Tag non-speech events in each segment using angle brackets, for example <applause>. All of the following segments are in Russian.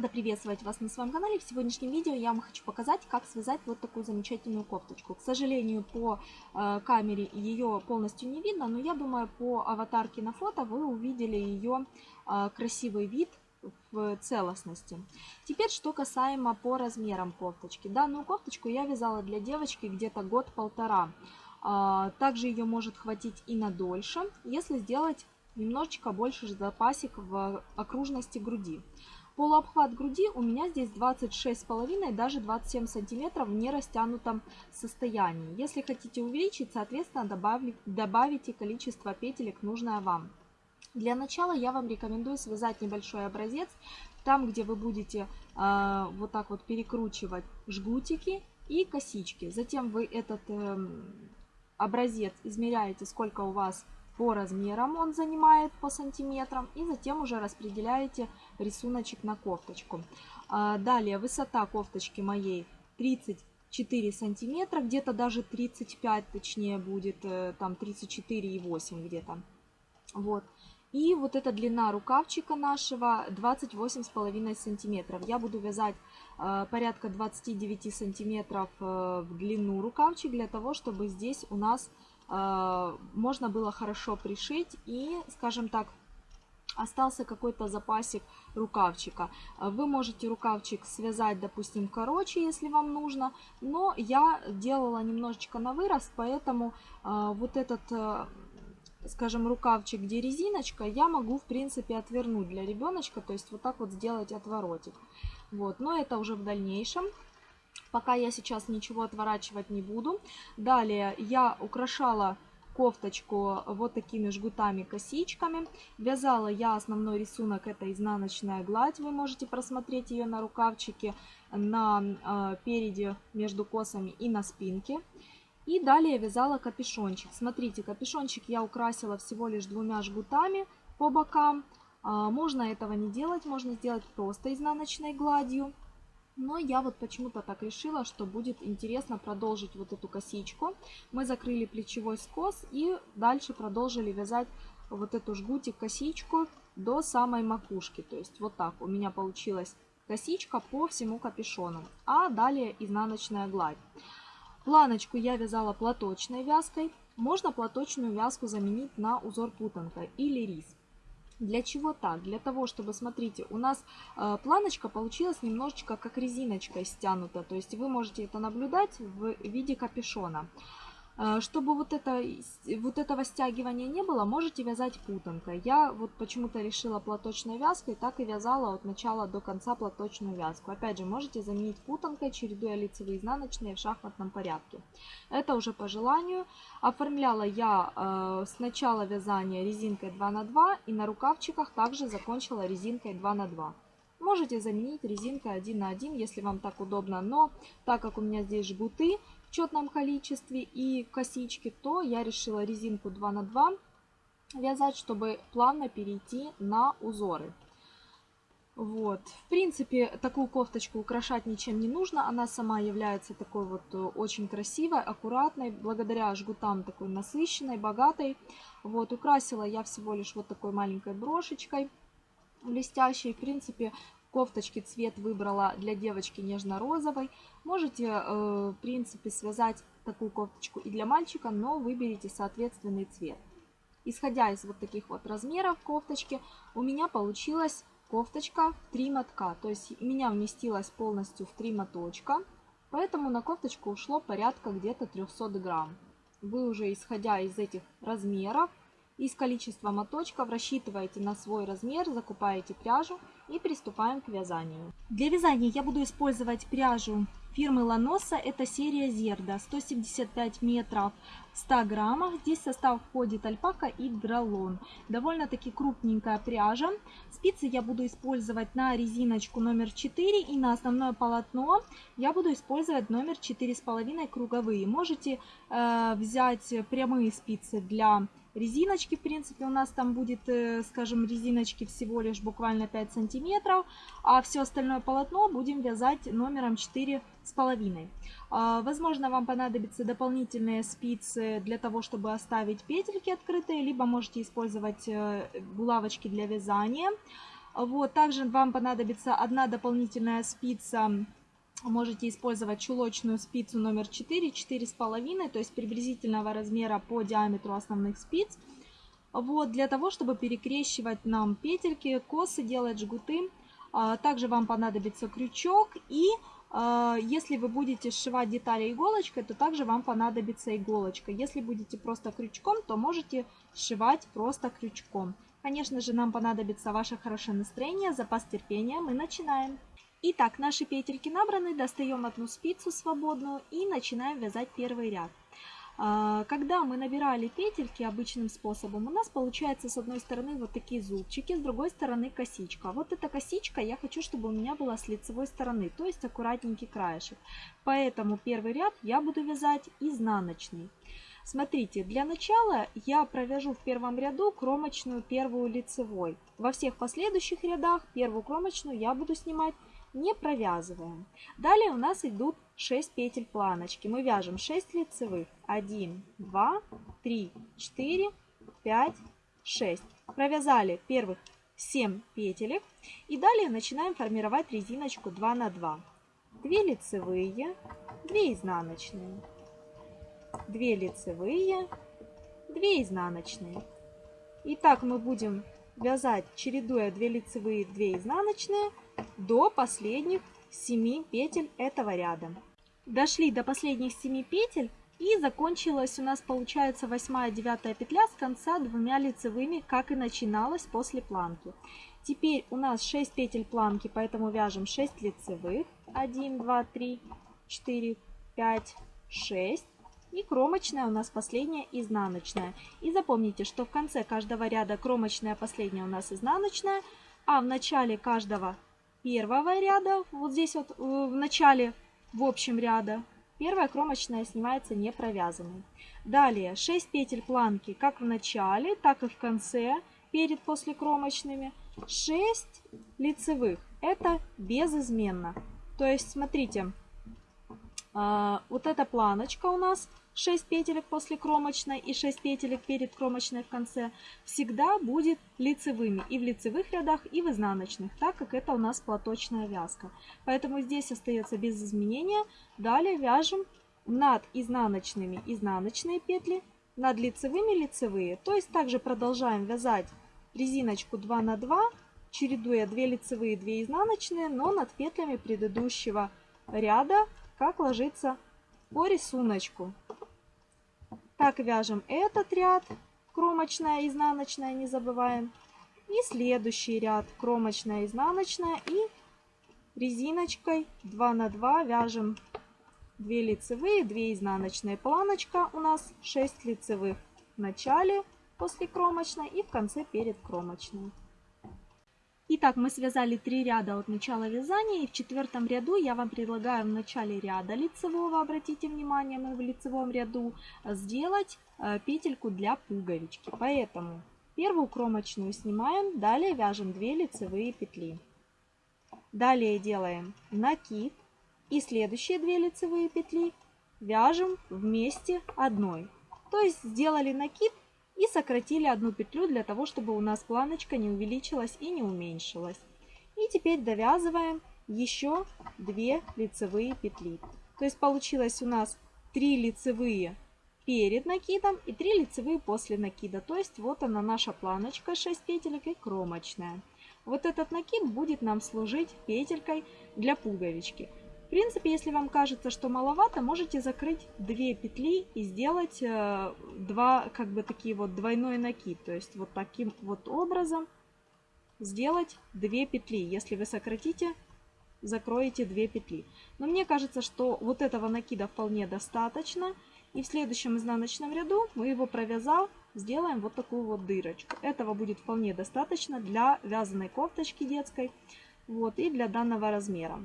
Рада приветствовать вас на своем канале. В сегодняшнем видео я вам хочу показать, как связать вот такую замечательную кофточку. К сожалению, по э, камере ее полностью не видно, но я думаю, по аватарке на фото вы увидели ее э, красивый вид в целостности. Теперь, что касаемо по размерам кофточки. Данную кофточку я вязала для девочки где-то год-полтора. Э, также ее может хватить и на дольше, если сделать немножечко больше запасик в окружности груди. Полуобхват груди у меня здесь 26,5, даже 27 сантиметров в нерастянутом состоянии. Если хотите увеличить, соответственно, добавить, добавите количество петелек, нужное вам. Для начала я вам рекомендую связать небольшой образец, там, где вы будете э, вот так вот перекручивать жгутики и косички. Затем вы этот э, образец измеряете, сколько у вас по размерам он занимает по сантиметрам. И затем уже распределяете рисуночек на кофточку. А, далее высота кофточки моей 34 сантиметра, где-то даже 35 точнее будет, э, там 34,8 где-то. Вот. И вот эта длина рукавчика нашего 28,5 сантиметров. Я буду вязать э, порядка 29 сантиметров э, в длину рукавчик для того, чтобы здесь у нас можно было хорошо пришить и, скажем так, остался какой-то запасик рукавчика. Вы можете рукавчик связать, допустим, короче, если вам нужно, но я делала немножечко на вырост, поэтому э, вот этот э, скажем, рукавчик, где резиночка, я могу, в принципе, отвернуть для ребеночка, то есть вот так вот сделать отворотик. Вот, но это уже в дальнейшем. Пока я сейчас ничего отворачивать не буду. Далее я украшала кофточку вот такими жгутами-косичками. Вязала я основной рисунок, это изнаночная гладь. Вы можете просмотреть ее на рукавчике, на э, переде между косами и на спинке. И далее вязала капюшончик. Смотрите, капюшончик я украсила всего лишь двумя жгутами по бокам. А, можно этого не делать, можно сделать просто изнаночной гладью. Но я вот почему-то так решила, что будет интересно продолжить вот эту косичку. Мы закрыли плечевой скос и дальше продолжили вязать вот эту жгутик-косичку до самой макушки. То есть вот так у меня получилась косичка по всему капюшону. А далее изнаночная гладь. Планочку я вязала платочной вязкой. Можно платочную вязку заменить на узор путанка или рис. Для чего так? Для того, чтобы, смотрите, у нас э, планочка получилась немножечко как резиночкой стянута. То есть вы можете это наблюдать в виде капюшона. А, чтобы вот, это, вот этого стягивания не было, можете вязать путанкой. Я вот почему-то решила платочной вязкой, так и вязала от начала до конца платочную вязку. Опять же, можете заменить путанкой, чередуя лицевые и изнаночные в шахматном порядке. Это уже по желанию. Оформляла я э, с начала вязания резинкой 2 на 2 и на рукавчиках также закончила резинкой 2 на 2. Можете заменить резинкой 1 на 1, если вам так удобно, но так как у меня здесь жгуты, четном количестве и косички, то я решила резинку 2 на 2 вязать, чтобы плавно перейти на узоры. Вот. В принципе, такую кофточку украшать ничем не нужно. Она сама является такой вот э, очень красивой, аккуратной, благодаря жгутам такой насыщенной, богатой. Вот. Украсила я всего лишь вот такой маленькой брошечкой блестящей. В принципе, кофточки цвет выбрала для девочки нежно-розовый. Можете, э, в принципе, связать такую кофточку и для мальчика, но выберите соответственный цвет. Исходя из вот таких вот размеров кофточки, у меня получилась кофточка в 3 мотка. То есть у меня вместилась полностью в 3 моточка, поэтому на кофточку ушло порядка где-то 300 грамм. Вы уже исходя из этих размеров, из количества моточков рассчитываете на свой размер, закупаете пряжу и приступаем к вязанию. Для вязания я буду использовать пряжу фирмы Ланоса. Это серия Зерда. 175 метров в 100 граммах. Здесь в состав входит альпака и дролон. Довольно-таки крупненькая пряжа. Спицы я буду использовать на резиночку номер 4 и на основное полотно я буду использовать номер 4,5 круговые. Можете э, взять прямые спицы для резиночки, в принципе, у нас там будет, э, скажем, резиночки всего лишь буквально 5 сантиметров, а все остальное полотно будем вязать номером 4 с половиной. А, возможно, вам понадобятся дополнительные спицы для того, чтобы оставить петельки открытые, либо можете использовать э, булавочки для вязания. Вот, также вам понадобится одна дополнительная спица можете использовать чулочную спицу номер 4, 4,5, то есть приблизительного размера по диаметру основных спиц. Вот, для того, чтобы перекрещивать нам петельки, косы, делать жгуты. А, также вам понадобится крючок и а, если вы будете сшивать детали иголочкой, то также вам понадобится иголочка. Если будете просто крючком, то можете сшивать просто крючком. Конечно же, нам понадобится ваше хорошее настроение, запас терпения. Мы начинаем. Итак, наши петельки набраны, достаем одну спицу свободную и начинаем вязать первый ряд. А, когда мы набирали петельки обычным способом, у нас получается с одной стороны вот такие зубчики, с другой стороны косичка. Вот эта косичка я хочу, чтобы у меня была с лицевой стороны, то есть аккуратненький краешек. Поэтому первый ряд я буду вязать изнаночный. Смотрите, для начала я провяжу в первом ряду кромочную первую лицевой. Во всех последующих рядах первую кромочную я буду снимать не провязываем. Далее у нас идут 6 петель планочки. Мы вяжем 6 лицевых. 1, 2, 3, 4, 5, 6. Провязали первых 7 петелек. И далее начинаем формировать резиночку 2 на 2. 2 лицевые, 2 изнаночные. 2 лицевые, 2 изнаночные. И так мы будем вязать, чередуя 2 лицевые, 2 изнаночные, до последних 7 петель этого ряда. Дошли до последних 7 петель и закончилась у нас получается 8-9 петля с конца двумя лицевыми, как и начиналась после планки. Теперь у нас 6 петель планки, поэтому вяжем 6 лицевых. 1, 2, 3, 4, 5, 6. И кромочная у нас последняя изнаночная. И запомните, что в конце каждого ряда кромочная последняя у нас изнаночная, а в начале каждого первого ряда, вот здесь вот э, в начале, в общем ряда, первая кромочная снимается не провязанной. Далее 6 петель планки как в начале, так и в конце, перед после кромочными. 6 лицевых, это безызменно. То есть, смотрите, а, вот эта планочка у нас 6 петелек после кромочной и 6 петелек перед кромочной в конце всегда будет лицевыми и в лицевых рядах, и в изнаночных, так как это у нас платочная вязка. Поэтому здесь остается без изменения. Далее вяжем над изнаночными изнаночные петли, над лицевыми лицевые. То есть также продолжаем вязать резиночку 2 на 2, чередуя 2 лицевые, 2 изнаночные, но над петлями предыдущего ряда, как ложится по рисунку. Так вяжем этот ряд, кромочная, изнаночная, не забываем. И следующий ряд, кромочная, изнаночная и резиночкой 2 на 2 вяжем 2 лицевые, 2 изнаночные. Планочка у нас 6 лицевых в начале после кромочной и в конце перед кромочной. Итак, мы связали три ряда от начала вязания, и в четвертом ряду я вам предлагаю в начале ряда лицевого, обратите внимание, мы в лицевом ряду, сделать э, петельку для пуговички. Поэтому первую кромочную снимаем, далее вяжем 2 лицевые петли. Далее делаем накид и следующие 2 лицевые петли вяжем вместе одной. То есть сделали накид и сократили одну петлю для того, чтобы у нас планочка не увеличилась и не уменьшилась. И теперь довязываем еще 2 лицевые петли. То есть получилось у нас 3 лицевые перед накидом и 3 лицевые после накида. То есть вот она наша планочка 6 петелек и кромочная. Вот этот накид будет нам служить петелькой для пуговички. В принципе, если вам кажется, что маловато, можете закрыть две петли и сделать э, два, как бы такие вот двойной накид. То есть вот таким вот образом сделать две петли. Если вы сократите, закроете две петли. Но мне кажется, что вот этого накида вполне достаточно. И в следующем изнаночном ряду мы его провязав, сделаем вот такую вот дырочку. Этого будет вполне достаточно для вязаной кофточки детской вот, и для данного размера.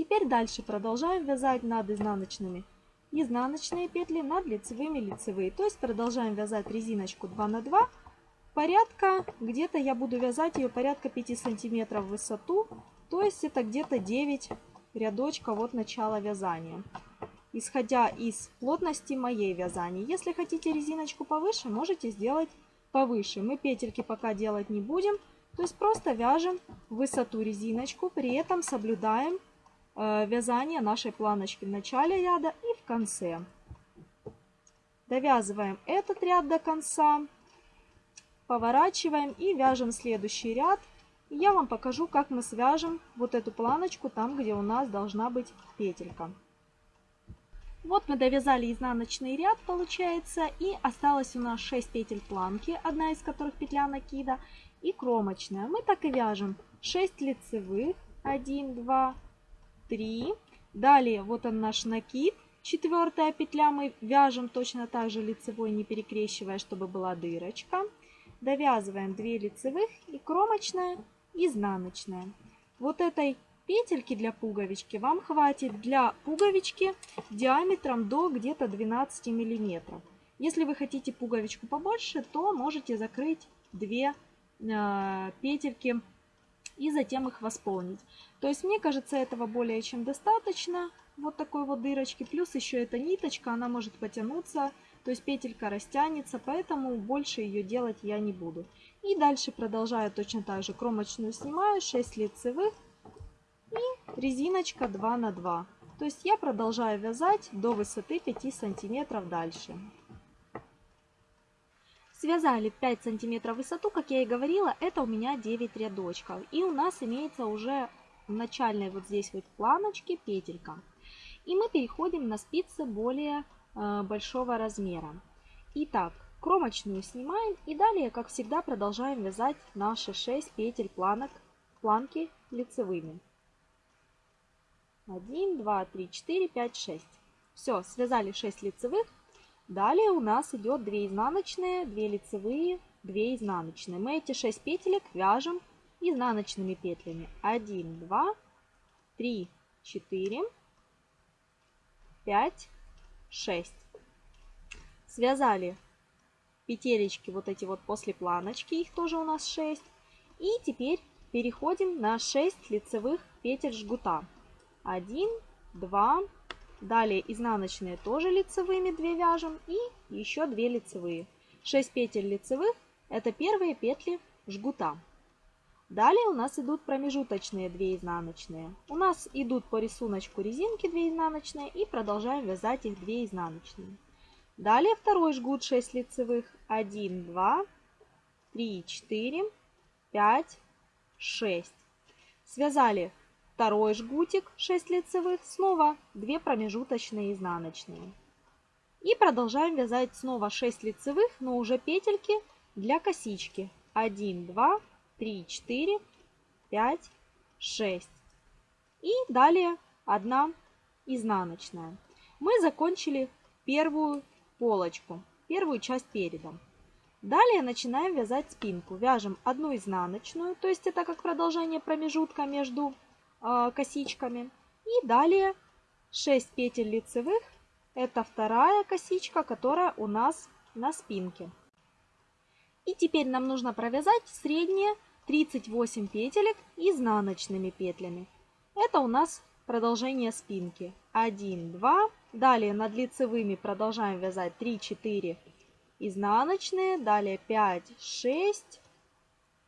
Теперь дальше продолжаем вязать над изнаночными изнаночные петли, над лицевыми лицевые. То есть продолжаем вязать резиночку 2 на 2. Порядка, где-то я буду вязать ее порядка 5 сантиметров в высоту. То есть это где-то 9 рядочков от начала вязания. Исходя из плотности моей вязания. Если хотите резиночку повыше, можете сделать повыше. Мы петельки пока делать не будем. То есть просто вяжем высоту резиночку, при этом соблюдаем вязание нашей планочки в начале ряда и в конце. Довязываем этот ряд до конца, поворачиваем и вяжем следующий ряд. Я вам покажу, как мы свяжем вот эту планочку там, где у нас должна быть петелька. Вот мы довязали изнаночный ряд, получается, и осталось у нас 6 петель планки, одна из которых петля накида, и кромочная. Мы так и вяжем 6 лицевых, 1, 2, 3. Далее вот он наш накид, четвертая петля мы вяжем точно так же лицевой, не перекрещивая, чтобы была дырочка. Довязываем 2 лицевых и кромочная, изнаночная. Вот этой петельки для пуговички вам хватит для пуговички диаметром до где-то 12 миллиметров. Если вы хотите пуговичку побольше, то можете закрыть 2 э, петельки и затем их восполнить. То есть мне кажется этого более чем достаточно. Вот такой вот дырочки. Плюс еще эта ниточка, она может потянуться. То есть петелька растянется, поэтому больше ее делать я не буду. И дальше продолжаю точно так же. Кромочную снимаю, 6 лицевых и резиночка 2 на 2. То есть я продолжаю вязать до высоты 5 сантиметров дальше. Связали 5 сантиметров высоту, как я и говорила, это у меня 9 рядочков. И у нас имеется уже в начальной вот здесь вот планочке петелька. И мы переходим на спицы более э, большого размера. Итак, кромочную снимаем и далее, как всегда, продолжаем вязать наши 6 петель планок, планки лицевыми. 1, 2, 3, 4, 5, 6. Все, связали 6 лицевых. Далее у нас идет 2 изнаночные, 2 лицевые, 2 изнаночные. Мы эти 6 петелек вяжем изнаночными петлями. 1, 2, 3, 4, 5, 6. Связали петелечки вот эти вот после планочки, их тоже у нас 6. И теперь переходим на 6 лицевых петель жгута. 1, 2, далее изнаночные тоже лицевыми 2 вяжем и еще 2 лицевые. 6 петель лицевых это первые петли жгута. Далее у нас идут промежуточные 2 изнаночные. У нас идут по рисунку резинки 2 изнаночные и продолжаем вязать их 2 изнаночные. Далее второй жгут 6 лицевых. 1, 2, 3, 4, 5, 6. Связали второй жгутик 6 лицевых, снова 2 промежуточные изнаночные. И продолжаем вязать снова 6 лицевых, но уже петельки для косички. 1, 2, 3, 4, 5, 6. И далее 1 изнаночная. Мы закончили первую полочку, первую часть переда. Далее начинаем вязать спинку. Вяжем одну изнаночную, то есть это как продолжение промежутка между э, косичками. И далее 6 петель лицевых. Это вторая косичка, которая у нас на спинке. И теперь нам нужно провязать средние 38 петелек изнаночными петлями. Это у нас продолжение спинки. 1, 2. Далее над лицевыми продолжаем вязать 3, 4 изнаночные. Далее 5, 6,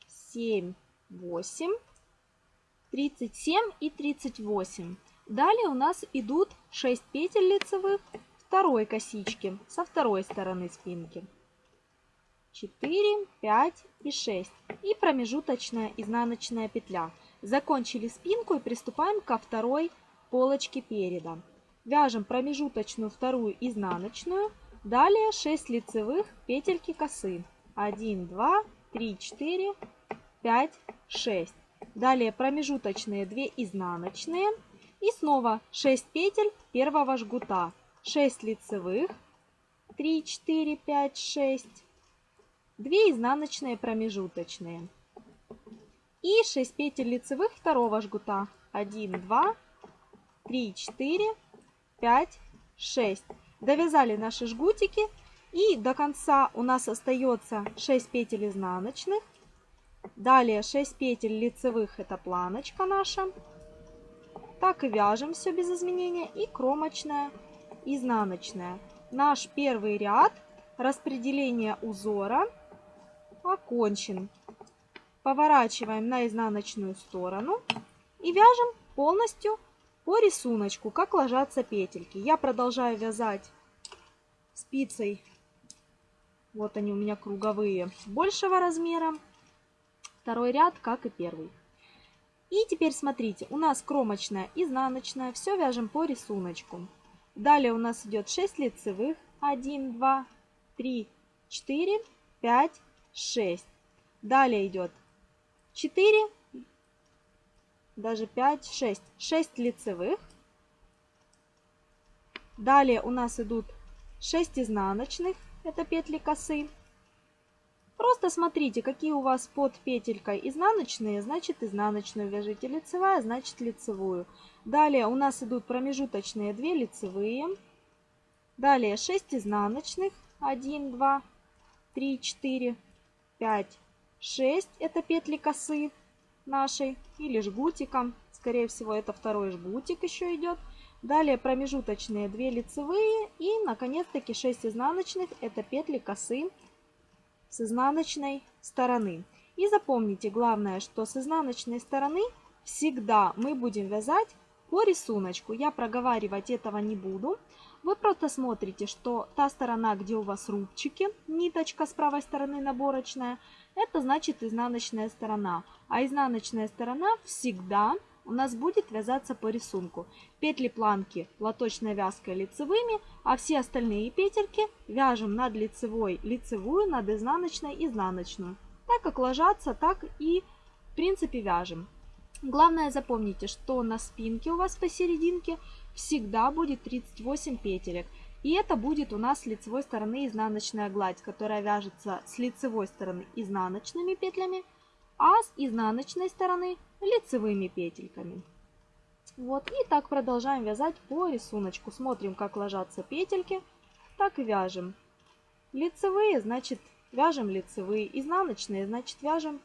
7, 8. 37 и 38. Далее у нас идут 6 петель лицевых второй косички со второй стороны спинки. 4, 5 и 6. И промежуточная изнаночная петля. Закончили спинку и приступаем ко второй полочке переда. Вяжем промежуточную вторую изнаночную. Далее 6 лицевых петельки косы. 1, 2, 3, 4, 5, 6. Далее промежуточные 2 изнаночные. И снова 6 петель первого жгута. 6 лицевых. 3, 4, 5, 6. 2 изнаночные промежуточные. И 6 петель лицевых второго жгута. 1, 2, 3, 4, 5, 6. Довязали наши жгутики. И до конца у нас остается 6 петель изнаночных. Далее 6 петель лицевых, это планочка наша. Так и вяжем все без изменения. И кромочная, изнаночная. Наш первый ряд распределения узора окончен. поворачиваем на изнаночную сторону и вяжем полностью по рисунку, как ложатся петельки. Я продолжаю вязать спицей, вот они у меня круговые, большего размера. Второй ряд, как и первый. И теперь смотрите, у нас кромочная, изнаночная, все вяжем по рисунку. Далее у нас идет 6 лицевых, 1, 2, 3, 4, 5, 6. Далее идет 4, даже 5, 6. 6 лицевых. Далее у нас идут 6 изнаночных, это петли косы. Просто смотрите, какие у вас под петелькой изнаночные, значит изнаночную вяжите, лицевая, значит лицевую. Далее у нас идут промежуточные 2 лицевые. Далее 6 изнаночных, 1, 2, 3, 4, 5, 6. Это петли косы нашей или жгутиком. Скорее всего, это второй жгутик еще идет. Далее промежуточные 2 лицевые и, наконец-таки, 6 изнаночных. Это петли косы с изнаночной стороны. И запомните, главное, что с изнаночной стороны всегда мы будем вязать по рисунку. Я проговаривать этого не буду. Вы просто смотрите, что та сторона, где у вас рубчики, ниточка с правой стороны наборочная, это значит изнаночная сторона. А изнаночная сторона всегда у нас будет вязаться по рисунку. Петли планки платочной вязкой лицевыми, а все остальные петельки вяжем над лицевой лицевую, над изнаночной изнаночную. Так как ложатся, так и в принципе вяжем. Главное запомните, что на спинке у вас посерединке всегда будет 38 петелек. И это будет у нас с лицевой стороны изнаночная гладь, которая вяжется с лицевой стороны изнаночными петлями, а с изнаночной стороны лицевыми петельками. Вот, и так продолжаем вязать по рисунку. Смотрим, как ложатся петельки, так и вяжем. Лицевые, значит, вяжем лицевые, изнаночные, значит, вяжем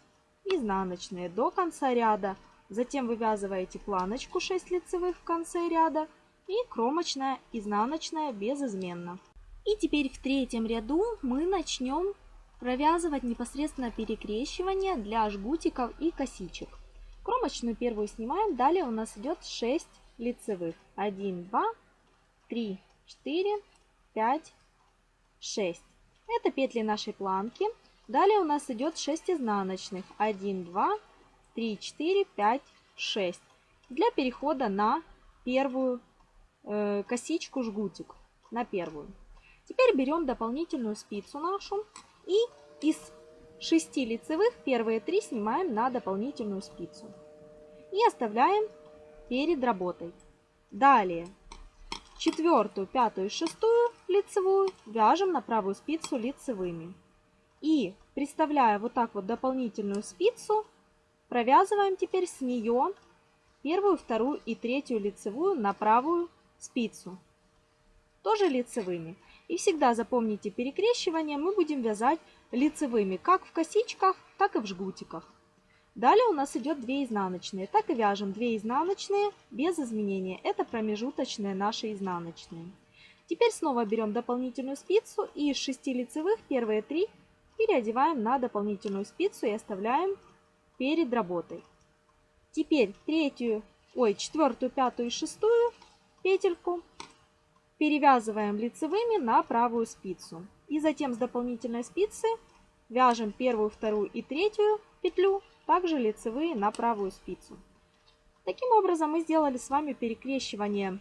изнаночные до конца ряда. Затем вывязываете планочку 6 лицевых в конце ряда и кромочная, изнаночная безызменно. И теперь в третьем ряду мы начнем провязывать непосредственно перекрещивание для жгутиков и косичек. Кромочную первую снимаем, далее у нас идет 6 лицевых. 1, 2, 3, 4, 5, 6. Это петли нашей планки. Далее у нас идет 6 изнаночных. 1, 2, 3, 4, 5, 6. Для перехода на первую косичку жгутик. На первую. Теперь берем дополнительную спицу нашу и из 6 лицевых первые 3 снимаем на дополнительную спицу. И оставляем перед работой. Далее четвертую, пятую и шестую лицевую вяжем на правую спицу лицевыми. И приставляя вот так вот дополнительную спицу, провязываем теперь с нее первую, вторую и третью лицевую на правую спицу. Тоже лицевыми. И всегда запомните перекрещивание мы будем вязать лицевыми как в косичках, так и в жгутиках. Далее у нас идет 2 изнаночные. Так и вяжем 2 изнаночные без изменения. Это промежуточные наши изнаночные. Теперь снова берем дополнительную спицу и из 6 лицевых первые 3 переодеваем на дополнительную спицу и оставляем перед работой. Теперь третью, ой, четвертую, пятую и шестую петельку перевязываем лицевыми на правую спицу. И затем с дополнительной спицы вяжем первую, вторую и третью петлю, также лицевые на правую спицу. Таким образом мы сделали с вами перекрещивание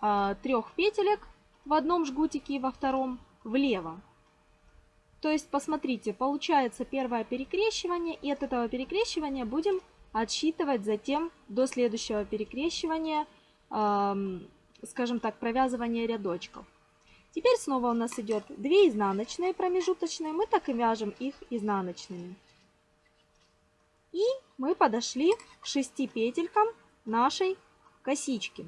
э, трех петелек в одном жгутике и во втором влево. То есть, посмотрите, получается первое перекрещивание, и от этого перекрещивания будем отсчитывать затем до следующего перекрещивания, скажем так, провязывания рядочков. Теперь снова у нас идет 2 изнаночные промежуточные, мы так и вяжем их изнаночными. И мы подошли к 6 петелькам нашей косички.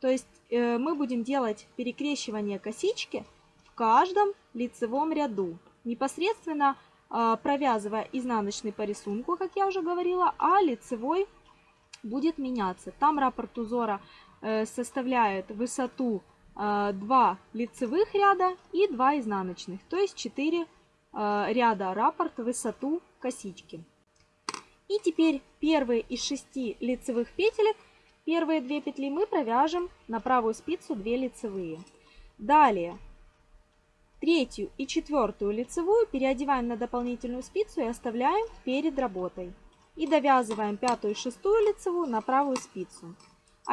То есть э, мы будем делать перекрещивание косички в каждом лицевом ряду. Непосредственно э, провязывая изнаночный по рисунку, как я уже говорила, а лицевой будет меняться. Там раппорт узора составляет высоту 2 лицевых ряда и 2 изнаночных, то есть 4 ряда раппорт высоту косички. И теперь первые из шести лицевых петелек, первые две петли мы провяжем на правую спицу 2 лицевые. Далее третью и четвертую лицевую переодеваем на дополнительную спицу и оставляем перед работой. И довязываем пятую и шестую лицевую на правую спицу.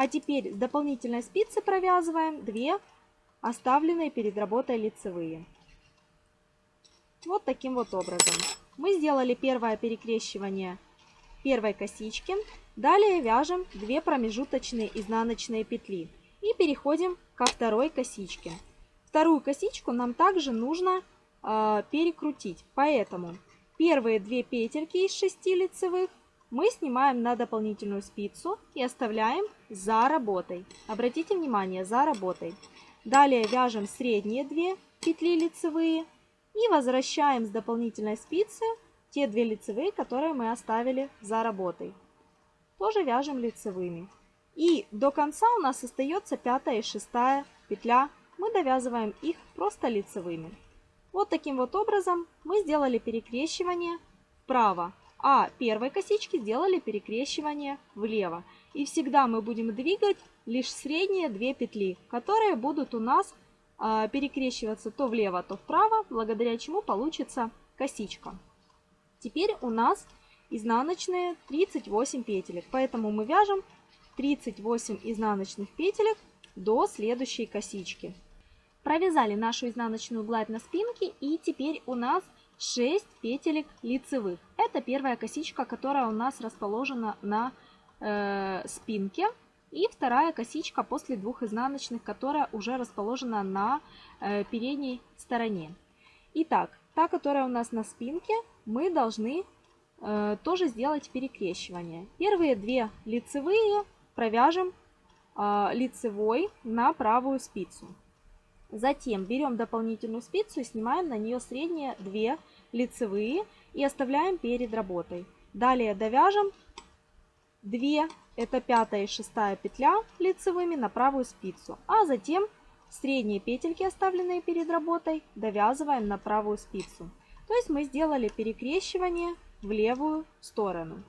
А теперь с дополнительной спицы провязываем 2 оставленные перед работой лицевые. Вот таким вот образом. Мы сделали первое перекрещивание первой косички. Далее вяжем 2 промежуточные изнаночные петли. И переходим ко второй косичке. Вторую косичку нам также нужно э, перекрутить. Поэтому первые две петельки из 6 лицевых мы снимаем на дополнительную спицу и оставляем за работой. Обратите внимание, за работой. Далее вяжем средние две петли лицевые и возвращаем с дополнительной спицы те две лицевые, которые мы оставили за работой. Тоже вяжем лицевыми. И до конца у нас остается пятая и шестая петля. Мы довязываем их просто лицевыми. Вот таким вот образом мы сделали перекрещивание вправо, а первой косички сделали перекрещивание влево. И всегда мы будем двигать лишь средние две петли, которые будут у нас э, перекрещиваться то влево, то вправо, благодаря чему получится косичка. Теперь у нас изнаночные 38 петелек, поэтому мы вяжем 38 изнаночных петелек до следующей косички. Провязали нашу изнаночную гладь на спинке и теперь у нас 6 петелек лицевых. Это первая косичка, которая у нас расположена на э, спинке. И вторая косичка после двух изнаночных, которая уже расположена на э, передней стороне. Итак, та, которая у нас на спинке, мы должны э, тоже сделать перекрещивание. Первые две лицевые провяжем э, лицевой на правую спицу. Затем берем дополнительную спицу и снимаем на нее средние две лицевые и оставляем перед работой. Далее довяжем 2, это пятая и шестая петля лицевыми на правую спицу, а затем средние петельки, оставленные перед работой, довязываем на правую спицу. То есть мы сделали перекрещивание в левую сторону.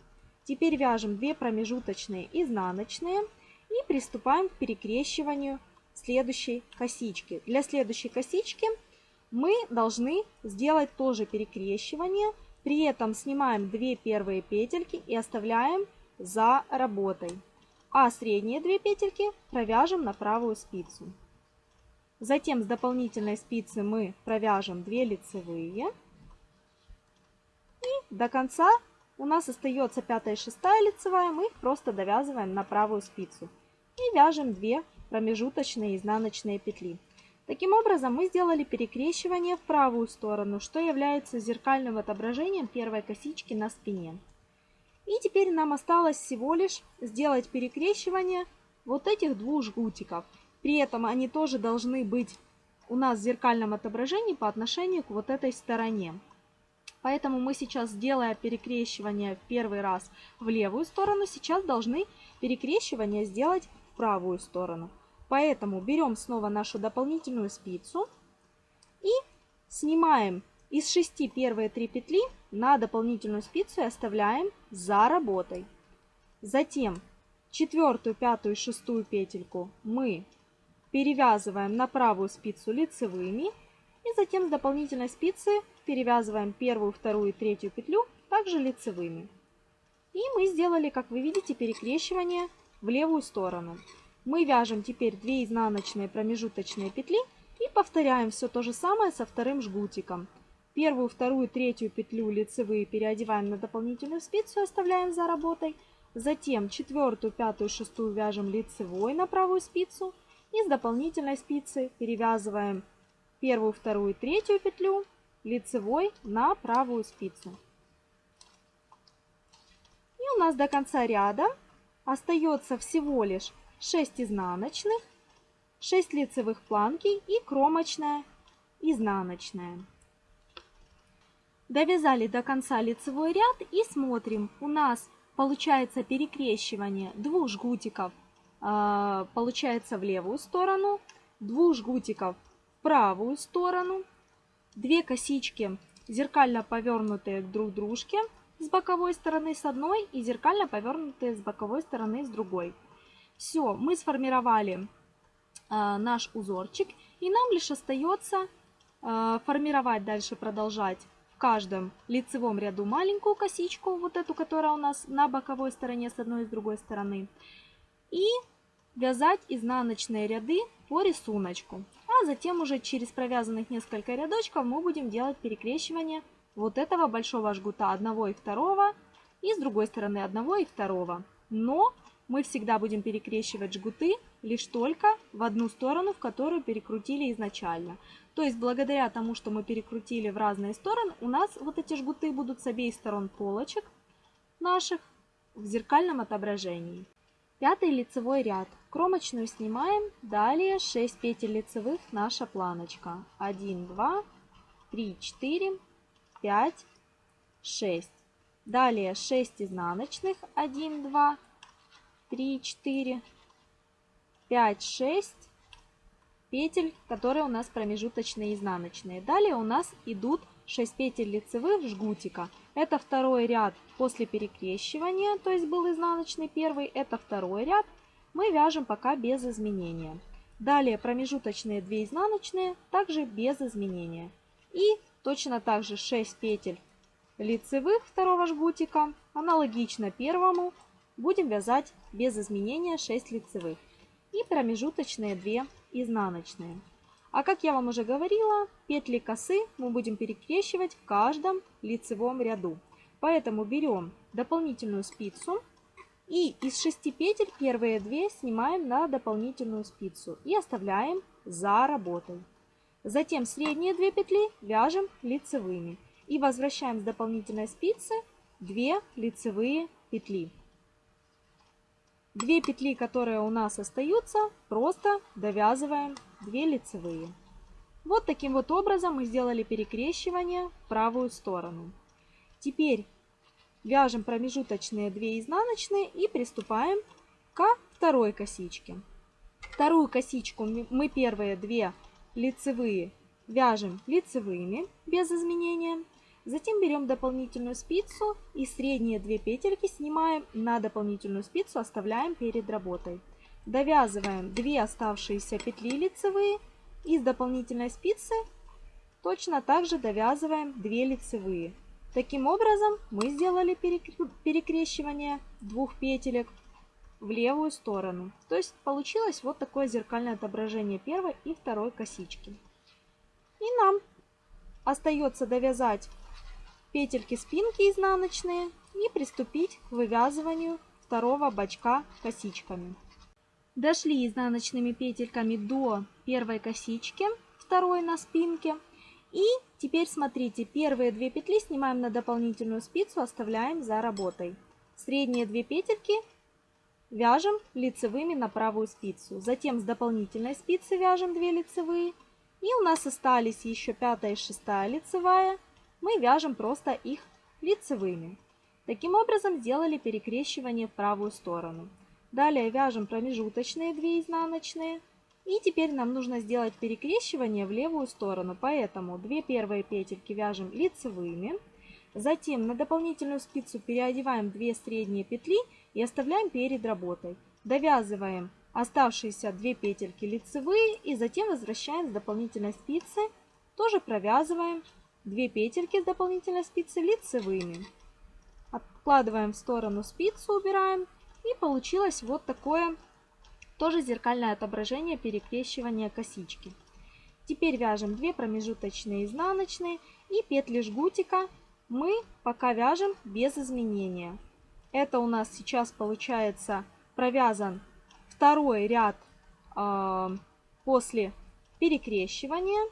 Теперь вяжем 2 промежуточные изнаночные и приступаем к перекрещиванию следующей косички. Для следующей косички мы должны сделать тоже перекрещивание. При этом снимаем 2 первые петельки и оставляем за работой. А средние 2 петельки провяжем на правую спицу. Затем с дополнительной спицы мы провяжем 2 лицевые. И до конца у нас остается пятая и шестая лицевая, мы их просто довязываем на правую спицу. И вяжем 2 промежуточные изнаночные петли. Таким образом мы сделали перекрещивание в правую сторону, что является зеркальным отображением первой косички на спине. И теперь нам осталось всего лишь сделать перекрещивание вот этих двух жгутиков. При этом они тоже должны быть у нас в зеркальном отображении по отношению к вот этой стороне. Поэтому мы сейчас, сделая перекрещивание в первый раз в левую сторону, сейчас должны перекрещивание сделать в правую сторону. Поэтому берем снова нашу дополнительную спицу и снимаем из 6 первые 3 петли на дополнительную спицу и оставляем за работой. Затем четвертую, пятую и шестую петельку мы перевязываем на правую спицу лицевыми и затем с дополнительной спицы перевязываем первую, вторую и третью петлю также лицевыми. И мы сделали, как вы видите, перекрещивание в левую сторону. Мы вяжем теперь 2 изнаночные промежуточные петли и повторяем все то же самое со вторым жгутиком. Первую, вторую, третью петлю лицевые переодеваем на дополнительную спицу и оставляем за работой. Затем четвертую, пятую, шестую вяжем лицевой на правую спицу. И с дополнительной спицы перевязываем первую, вторую, третью петлю лицевой на правую спицу. И у нас до конца ряда остается всего лишь 6 изнаночных, 6 лицевых планки и кромочная изнаночная. Довязали до конца лицевой ряд и смотрим. У нас получается перекрещивание двух жгутиков э, получается в левую сторону, двух жгутиков в правую сторону, две косички зеркально повернутые друг к дружке с боковой стороны с одной и зеркально повернутые с боковой стороны с другой. Все, мы сформировали э, наш узорчик и нам лишь остается э, формировать дальше, продолжать в каждом лицевом ряду маленькую косичку, вот эту, которая у нас на боковой стороне с одной и с другой стороны. И вязать изнаночные ряды по рисунку. А затем уже через провязанных несколько рядочков мы будем делать перекрещивание вот этого большого жгута одного и второго и с другой стороны одного и второго. Но мы всегда будем перекрещивать жгуты лишь только в одну сторону, в которую перекрутили изначально. То есть благодаря тому, что мы перекрутили в разные стороны, у нас вот эти жгуты будут с обеих сторон полочек наших в зеркальном отображении. Пятый лицевой ряд. Кромочную снимаем. Далее 6 петель лицевых наша планочка. 1, 2, 3, 4, 5, 6. Далее 6 изнаночных. 1, 2, 3, 4, 5, 6 петель, которые у нас промежуточные изнаночные. Далее у нас идут 6 петель лицевых жгутика. Это второй ряд после перекрещивания, то есть был изнаночный первый, это второй ряд. Мы вяжем пока без изменения. Далее промежуточные 2 изнаночные, также без изменения. И точно так же 6 петель лицевых второго жгутика, аналогично первому, будем вязать без изменения 6 лицевых. И промежуточные 2 изнаночные. А как я вам уже говорила, петли косы мы будем перекрещивать в каждом лицевом ряду. Поэтому берем дополнительную спицу и из 6 петель первые 2 снимаем на дополнительную спицу и оставляем за работой. Затем средние 2 петли вяжем лицевыми и возвращаем с дополнительной спицы 2 лицевые петли. Две петли, которые у нас остаются, просто довязываем 2 лицевые. Вот таким вот образом мы сделали перекрещивание в правую сторону. Теперь вяжем промежуточные 2 изнаночные и приступаем ко второй косичке. Вторую косичку мы первые 2 лицевые вяжем лицевыми без изменения. Затем берем дополнительную спицу и средние две петельки снимаем на дополнительную спицу, оставляем перед работой. Довязываем 2 оставшиеся петли лицевые и с дополнительной спицы точно так же довязываем 2 лицевые. Таким образом мы сделали перекрещивание двух петелек в левую сторону. То есть получилось вот такое зеркальное отображение первой и второй косички. И нам остается довязать петельки спинки изнаночные и приступить к вывязыванию второго бачка косичками. Дошли изнаночными петельками до первой косички, второй на спинке. И теперь смотрите, первые две петли снимаем на дополнительную спицу, оставляем за работой. Средние две петельки вяжем лицевыми на правую спицу. Затем с дополнительной спицы вяжем 2 лицевые. И у нас остались еще пятая и шестая лицевая мы вяжем просто их лицевыми. Таким образом сделали перекрещивание в правую сторону. Далее вяжем промежуточные 2 изнаночные. И теперь нам нужно сделать перекрещивание в левую сторону, поэтому 2 первые петельки вяжем лицевыми. Затем на дополнительную спицу переодеваем 2 средние петли и оставляем перед работой. Довязываем оставшиеся 2 петельки лицевые и затем возвращаем с дополнительной спицы. Тоже провязываем 2 петельки с дополнительной спицы лицевыми. Откладываем в сторону спицу, убираем. И получилось вот такое тоже зеркальное отображение перекрещивания косички. Теперь вяжем 2 промежуточные изнаночные и петли жгутика мы пока вяжем без изменения. Это у нас сейчас получается провязан второй ряд э, после перекрещивания.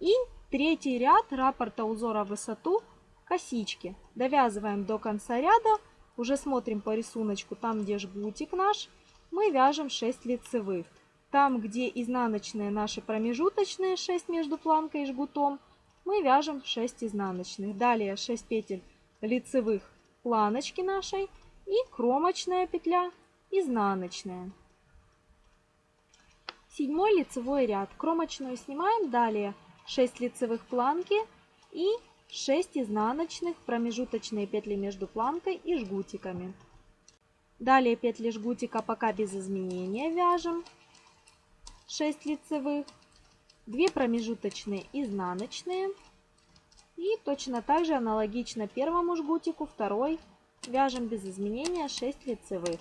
И Третий ряд раппорта узора в высоту косички. Довязываем до конца ряда. Уже смотрим по рисунку, там где жгутик наш, мы вяжем 6 лицевых. Там, где изнаночные наши промежуточные 6 между планкой и жгутом, мы вяжем 6 изнаночных. Далее 6 петель лицевых планочки нашей и кромочная петля изнаночная. Седьмой лицевой ряд. Кромочную снимаем. Далее 6 лицевых планки и 6 изнаночных, промежуточные петли между планкой и жгутиками. Далее петли жгутика пока без изменения вяжем 6 лицевых, 2 промежуточные изнаночные и точно так же аналогично первому жгутику второй вяжем без изменения 6 лицевых.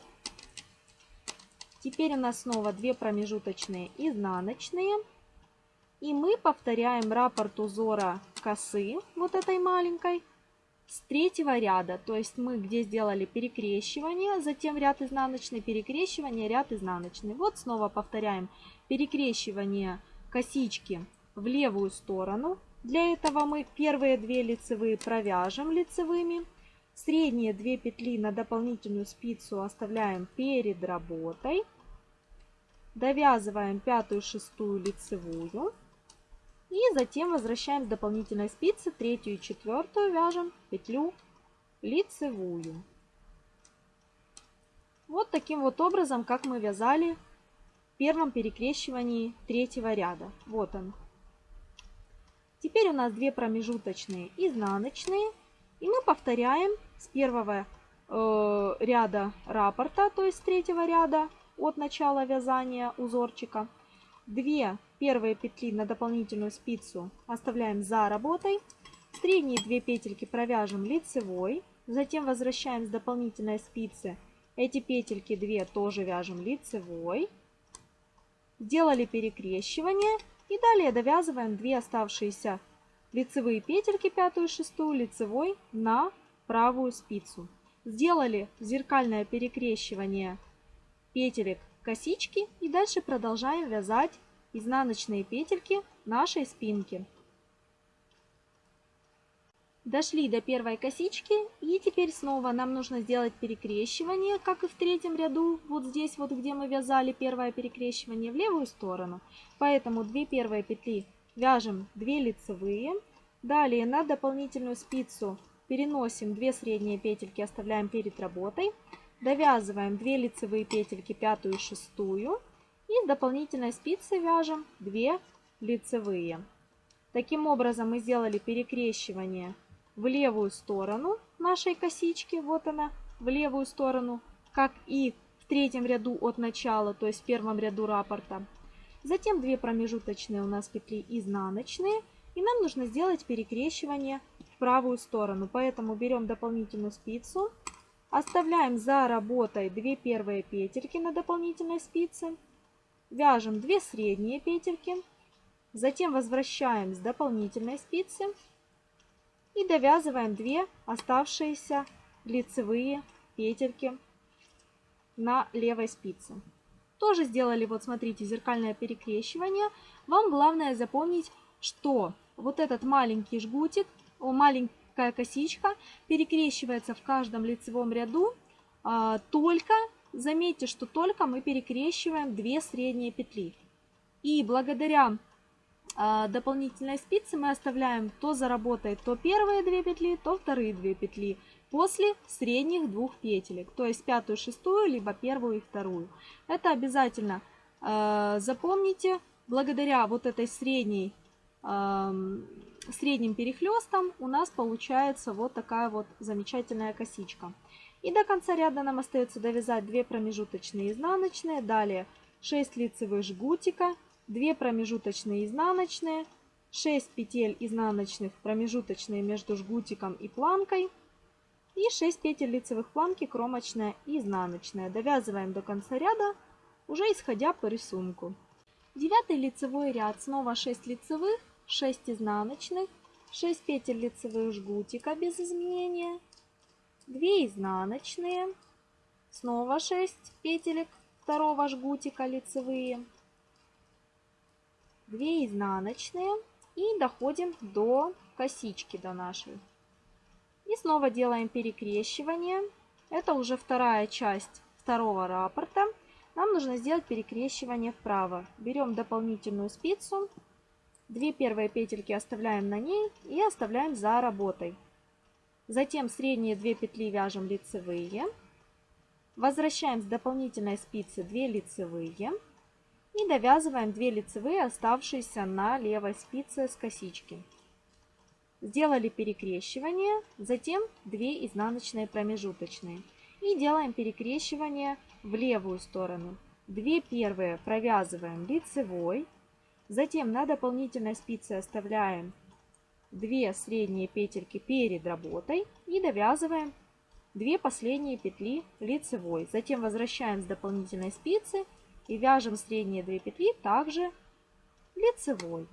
Теперь у нас снова 2 промежуточные изнаночные. И мы повторяем раппорт узора косы, вот этой маленькой, с третьего ряда. То есть мы где сделали перекрещивание, затем ряд изнаночный, перекрещивание, ряд изнаночный. Вот снова повторяем перекрещивание косички в левую сторону. Для этого мы первые две лицевые провяжем лицевыми. Средние две петли на дополнительную спицу оставляем перед работой. Довязываем пятую, шестую лицевую. И затем возвращаем с дополнительной спицы третью и четвертую вяжем петлю лицевую. Вот таким вот образом, как мы вязали в первом перекрещивании третьего ряда. Вот он. Теперь у нас две промежуточные изнаночные. И мы повторяем с первого э, ряда раппорта, то есть с третьего ряда от начала вязания узорчика. 2 первые петли на дополнительную спицу оставляем за работой. Средние 2 петельки провяжем лицевой. Затем возвращаем с дополнительной спицы. Эти петельки 2 тоже вяжем лицевой. Сделали перекрещивание. И далее довязываем 2 оставшиеся лицевые петельки, пятую и шестую, лицевой на правую спицу. Сделали зеркальное перекрещивание петелек косички и дальше продолжаем вязать изнаночные петельки нашей спинки. Дошли до первой косички и теперь снова нам нужно сделать перекрещивание, как и в третьем ряду, вот здесь вот, где мы вязали первое перекрещивание, в левую сторону. Поэтому 2 первые петли вяжем 2 лицевые. Далее на дополнительную спицу переносим 2 средние петельки, оставляем перед работой. Довязываем 2 лицевые петельки, пятую и шестую. И дополнительной спицы вяжем 2 лицевые. Таким образом мы сделали перекрещивание в левую сторону нашей косички. Вот она, в левую сторону, как и в третьем ряду от начала, то есть в первом ряду раппорта. Затем 2 промежуточные у нас петли изнаночные. И нам нужно сделать перекрещивание в правую сторону. Поэтому берем дополнительную спицу Оставляем за работой 2 первые петельки на дополнительной спице. Вяжем 2 средние петельки. Затем возвращаем с дополнительной спицы. И довязываем 2 оставшиеся лицевые петельки на левой спице. Тоже сделали, вот смотрите, зеркальное перекрещивание. Вам главное запомнить, что вот этот маленький жгутик, маленький такая косичка перекрещивается в каждом лицевом ряду, а, только, заметьте, что только мы перекрещиваем 2 средние петли. И благодаря а, дополнительной спице мы оставляем то за работой то первые 2 петли, то вторые 2 петли после средних двух петелек, то есть пятую, шестую, либо первую и вторую. Это обязательно э, запомните, благодаря вот этой средней средним перехлестом у нас получается вот такая вот замечательная косичка. И до конца ряда нам остается довязать 2 промежуточные изнаночные, далее 6 лицевых жгутика, 2 промежуточные изнаночные, 6 петель изнаночных промежуточные между жгутиком и планкой и 6 петель лицевых планки кромочная и изнаночная. Довязываем до конца ряда, уже исходя по рисунку. Девятый лицевой ряд, снова 6 лицевых, 6 изнаночных, 6 петель лицевых жгутика без изменения, 2 изнаночные, снова 6 петелек второго жгутика лицевые, 2 изнаночные и доходим до косички до нашей. И снова делаем перекрещивание. Это уже вторая часть второго раппорта. Нам нужно сделать перекрещивание вправо. Берем дополнительную спицу 2 первые петельки оставляем на ней и оставляем за работой. Затем средние 2 петли вяжем лицевые. Возвращаем с дополнительной спицы 2 лицевые. И довязываем 2 лицевые, оставшиеся на левой спице с косички. Сделали перекрещивание, затем 2 изнаночные промежуточные. И делаем перекрещивание в левую сторону. Две первые провязываем лицевой, затем на дополнительной спице оставляем 2 средние петельки перед работой и довязываем 2 последние петли лицевой. Затем возвращаем с дополнительной спицы и вяжем средние 2 петли также лицевой.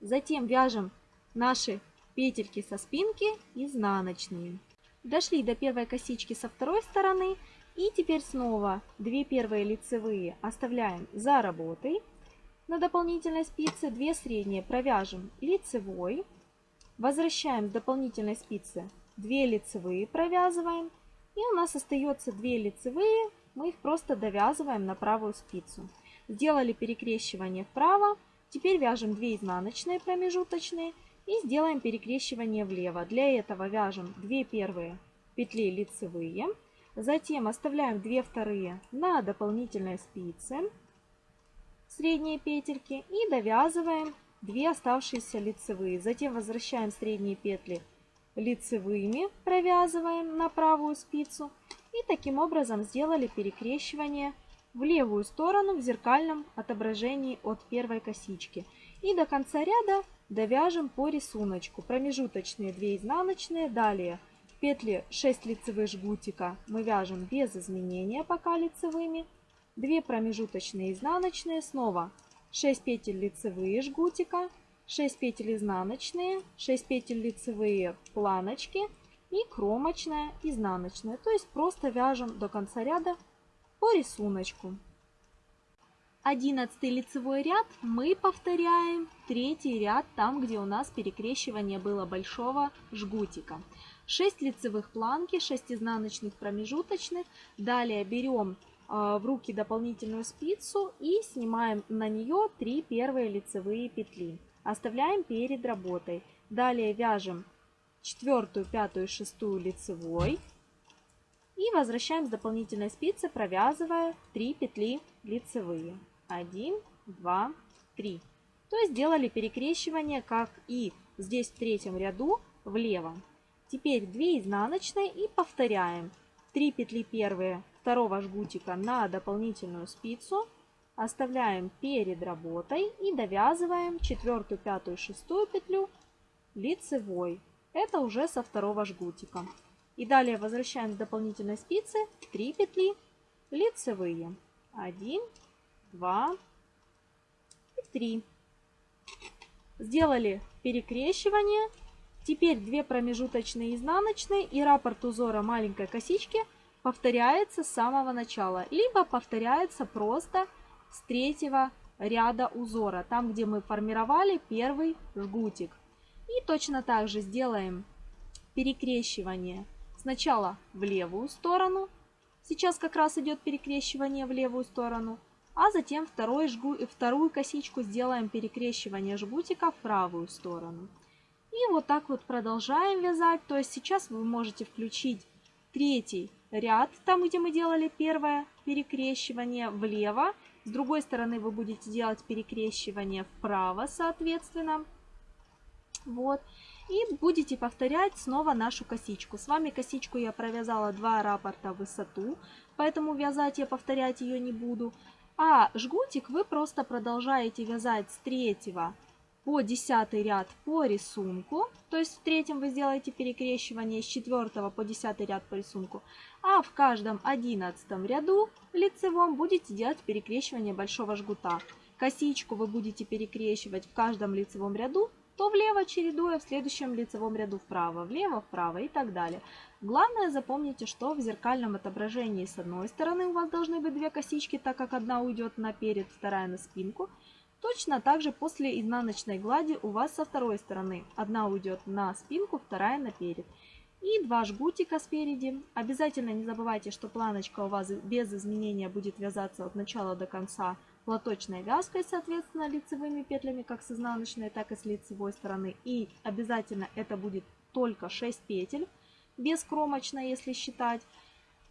Затем вяжем наши петельки со спинки изнаночные. Дошли до первой косички со второй стороны. И теперь снова 2 первые лицевые оставляем за работой. На дополнительной спице 2 средние провяжем лицевой. Возвращаем с дополнительной спицы 2 лицевые провязываем. И у нас остается 2 лицевые. Мы их просто довязываем на правую спицу. Сделали перекрещивание вправо. Теперь вяжем 2 изнаночные промежуточные и сделаем перекрещивание влево. Для этого вяжем 2 первые петли лицевые, затем оставляем 2 вторые на дополнительной спице, средние петельки и довязываем 2 оставшиеся лицевые. Затем возвращаем средние петли лицевыми, провязываем на правую спицу и таким образом сделали перекрещивание в левую сторону в зеркальном отображении от первой косички. И до конца ряда довяжем по рисунку. Промежуточные 2 изнаночные, далее петли 6 лицевых жгутика мы вяжем без изменения пока лицевыми. 2 промежуточные изнаночные, снова 6 петель лицевые жгутика, 6 петель изнаночные, 6 петель лицевые планочки и кромочная изнаночная. То есть просто вяжем до конца ряда по рисунку. Одиннадцатый лицевой ряд мы повторяем третий ряд там, где у нас перекрещивание было большого жгутика. 6 лицевых планки, 6 изнаночных промежуточных. Далее берем в руки дополнительную спицу и снимаем на нее 3 первые лицевые петли. Оставляем перед работой. Далее вяжем четвертую, пятую, шестую лицевой. И возвращаем с дополнительной спицы, провязывая 3 петли лицевые. 1, 2, 3. То есть сделали перекрещивание, как и здесь в третьем ряду влево. Теперь 2 изнаночные и повторяем. 3 петли первые второго жгутика на дополнительную спицу. Оставляем перед работой и довязываем четвертую, пятую, шестую петлю лицевой. Это уже со второго жгутика. И далее возвращаем с дополнительной спицы 3 петли лицевые. 1, 2 и 3. Сделали перекрещивание. Теперь 2 промежуточные изнаночные и раппорт узора маленькой косички повторяется с самого начала. Либо повторяется просто с третьего ряда узора, там где мы формировали первый жгутик. И точно так же сделаем перекрещивание сначала в левую сторону. Сейчас как раз идет перекрещивание в левую сторону а затем второй жгу, вторую косичку сделаем перекрещивание жгутика в правую сторону. И вот так вот продолжаем вязать. То есть сейчас вы можете включить третий ряд, там где мы делали первое перекрещивание влево. С другой стороны вы будете делать перекрещивание вправо, соответственно. Вот. И будете повторять снова нашу косичку. С вами косичку я провязала два раппорта в высоту, поэтому вязать я повторять ее не буду. А жгутик вы просто продолжаете вязать с третьего по десятый ряд по рисунку. То есть в третьем вы сделаете перекрещивание с четвертого по десятый ряд по рисунку. А в каждом одиннадцатом ряду лицевом будете делать перекрещивание большого жгута. Косичку вы будете перекрещивать в каждом лицевом ряду то влево чередуя, в следующем лицевом ряду вправо, влево, вправо и так далее. Главное запомните, что в зеркальном отображении с одной стороны у вас должны быть две косички, так как одна уйдет наперед, вторая на спинку. Точно так же после изнаночной глади у вас со второй стороны одна уйдет на спинку, вторая наперед. И два жгутика спереди. Обязательно не забывайте, что планочка у вас без изменения будет вязаться от начала до конца платочной вязкой, соответственно, лицевыми петлями, как с изнаночной, так и с лицевой стороны. И обязательно это будет только 6 петель, без кромочной, если считать.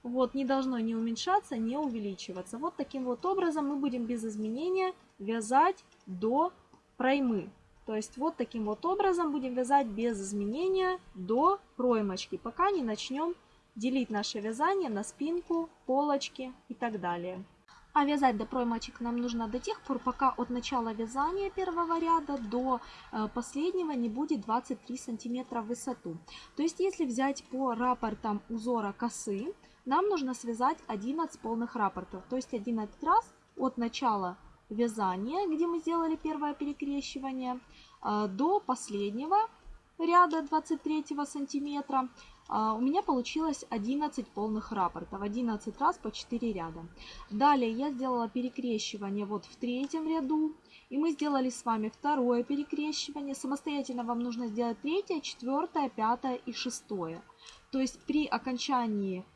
Вот, не должно не уменьшаться, не увеличиваться. Вот таким вот образом мы будем без изменения вязать до проймы. То есть вот таким вот образом будем вязать без изменения до проймочки, пока не начнем делить наше вязание на спинку, полочки и так далее. А вязать до проймочек нам нужно до тех пор, пока от начала вязания первого ряда до э, последнего не будет 23 сантиметра в высоту. То есть если взять по рапортам узора косы, нам нужно связать 11 полных рапортов. То есть 11 раз от начала вязания, где мы сделали первое перекрещивание, э, до последнего ряда 23 сантиметра а, у меня получилось 11 полных рапортов, 11 раз по 4 ряда. Далее я сделала перекрещивание вот в третьем ряду, и мы сделали с вами второе перекрещивание. Самостоятельно вам нужно сделать третье, четвертое, пятое и шестое. То есть при окончании Э,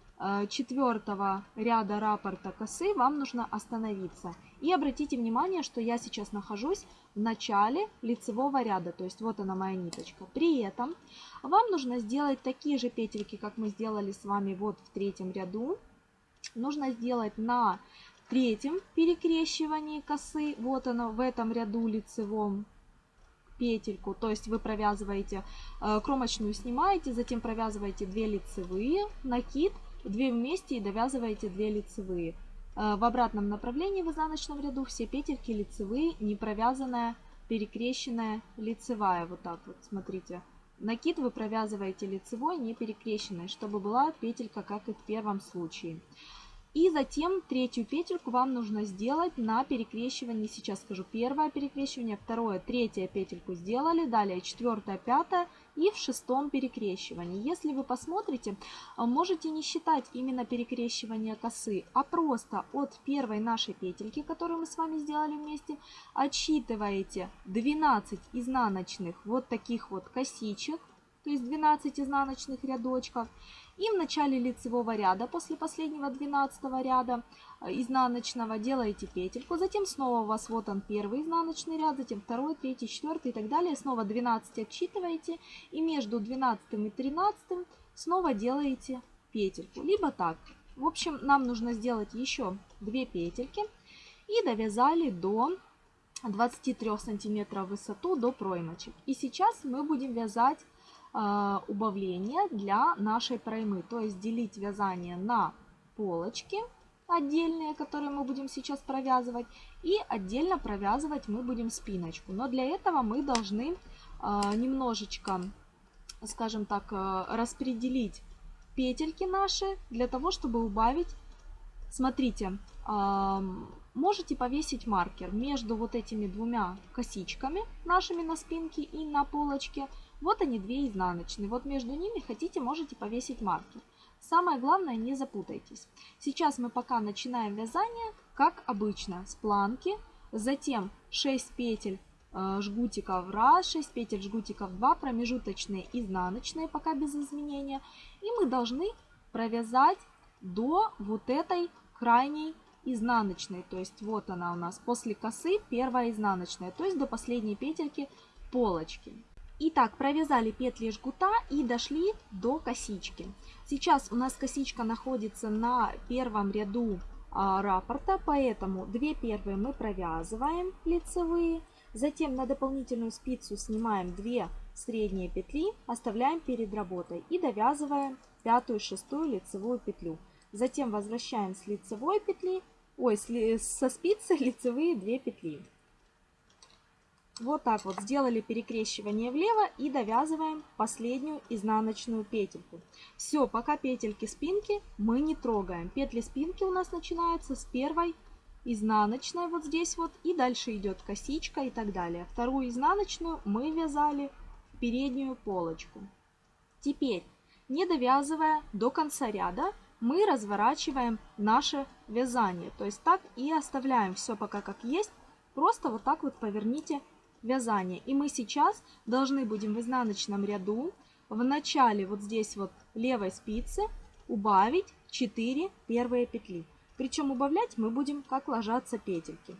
четвертого ряда рапорта косы вам нужно остановиться. И обратите внимание, что я сейчас нахожусь в начале лицевого ряда, то есть вот она моя ниточка. При этом вам нужно сделать такие же петельки, как мы сделали с вами вот в третьем ряду. Нужно сделать на третьем перекрещивании косы, вот она в этом ряду лицевом петельку, то есть вы провязываете э, кромочную снимаете, затем провязываете 2 лицевые, накид, 2 вместе и довязываете 2 лицевые. Э, в обратном направлении в изнаночном ряду все петельки лицевые, не провязанная, перекрещенная лицевая. Вот так вот, смотрите. Накид вы провязываете лицевой, не перекрещенной, чтобы была петелька, как и в первом случае. И затем третью петельку вам нужно сделать на перекрещивании. Сейчас скажу первое перекрещивание, второе, третье петельку сделали, далее четвертое, пятое и в шестом перекрещивании. Если вы посмотрите, а, можете не считать именно перекрещивание косы, а просто от первой нашей петельки, которую мы с вами сделали вместе, отсчитываете 12 изнаночных вот таких вот косичек, то есть 12 изнаночных рядочков. И в начале лицевого ряда, после последнего 12 ряда изнаночного, делаете петельку. Затем снова у вас вот он первый изнаночный ряд, затем второй, третий, четвертый и так далее. Снова 12 отсчитываете. И между 12 и 13 снова делаете петельку. Либо так. В общем, нам нужно сделать еще 2 петельки. И довязали до 23 сантиметров высоту до проймочек. И сейчас мы будем вязать э, убавление для нашей проймы. То есть делить вязание на полочки отдельные, которые мы будем сейчас провязывать. И отдельно провязывать мы будем спиночку. Но для этого мы должны э, немножечко, скажем так, э, распределить петельки наши для того, чтобы убавить. Смотрите, э, можете повесить маркер между вот этими двумя косичками нашими на спинке и на полочке – вот они две изнаночные. Вот между ними хотите, можете повесить маркер. Самое главное, не запутайтесь. Сейчас мы пока начинаем вязание, как обычно, с планки. Затем 6 петель э, жгутиков раз, 6 петель жгутиков 2, промежуточные изнаночные, пока без изменения. И мы должны провязать до вот этой крайней изнаночной. То есть вот она у нас после косы первая изнаночная, то есть до последней петельки полочки. Итак, провязали петли жгута и дошли до косички. Сейчас у нас косичка находится на первом ряду а, раппорта, поэтому две первые мы провязываем лицевые. Затем на дополнительную спицу снимаем 2 средние петли, оставляем перед работой и довязываем пятую шестую лицевую петлю. Затем возвращаем с лицевой петли, ой, со спицы <laughs> лицевые 2 петли. Вот так вот сделали перекрещивание влево и довязываем последнюю изнаночную петельку. Все, пока петельки спинки мы не трогаем. Петли спинки у нас начинаются с первой изнаночной вот здесь вот и дальше идет косичка и так далее. Вторую изнаночную мы вязали в переднюю полочку. Теперь, не довязывая до конца ряда, мы разворачиваем наше вязание. То есть так и оставляем все пока как есть. Просто вот так вот поверните вязания. И мы сейчас должны будем в изнаночном ряду в начале вот здесь вот левой спицы убавить 4 первые петли. Причем убавлять мы будем как ложатся петельки.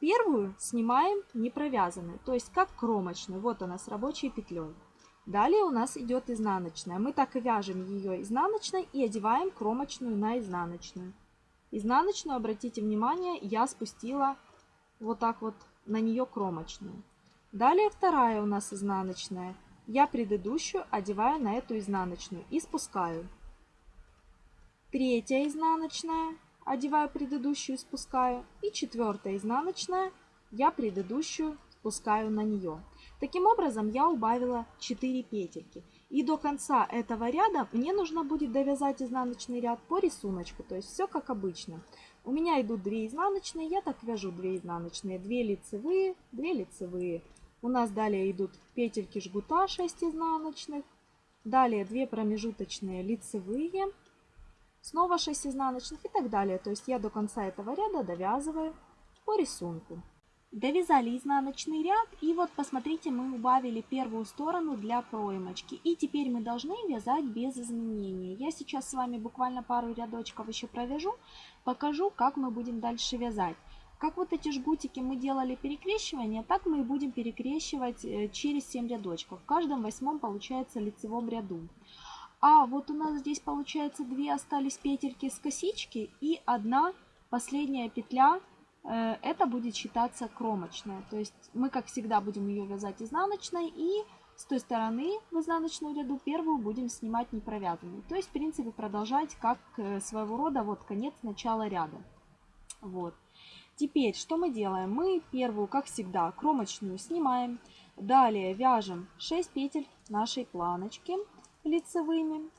Первую снимаем не провязанную, то есть как кромочную. Вот она с рабочей петлей. Далее у нас идет изнаночная. Мы так и вяжем ее изнаночной и одеваем кромочную на изнаночную. Изнаночную, обратите внимание, я спустила вот так вот на нее кромочную. Далее вторая у нас изнаночная. Я предыдущую одеваю на эту изнаночную и спускаю. Третья изнаночная, одеваю предыдущую и спускаю. И четвертая изнаночная, я предыдущую спускаю на нее. Таким образом я убавила 4 петельки. И до конца этого ряда мне нужно будет довязать изнаночный ряд по рисунку, то есть все как обычно. У меня идут 2 изнаночные, я так вяжу 2 изнаночные, 2 лицевые, 2 лицевые. У нас далее идут петельки жгута 6 изнаночных, далее 2 промежуточные лицевые, снова 6 изнаночных и так далее. То есть я до конца этого ряда довязываю по рисунку. Довязали изнаночный ряд и вот посмотрите мы убавили первую сторону для проймочки и теперь мы должны вязать без изменений. Я сейчас с вами буквально пару рядочков еще провяжу, покажу как мы будем дальше вязать. Как вот эти жгутики мы делали перекрещивание, так мы и будем перекрещивать э, через 7 рядочков. В каждом восьмом получается лицевом ряду. А вот у нас здесь получается две остались петельки с косички и одна последняя петля Э, это будет считаться кромочная. То есть мы, как всегда, будем ее вязать изнаночной и с той стороны в изнаночную ряду первую будем снимать не провязанную. То есть, в принципе, продолжать как э, своего рода вот конец начала ряда. Вот. Теперь, что мы делаем? Мы первую, как всегда, кромочную снимаем. Далее вяжем 6 петель нашей планочки лицевыми.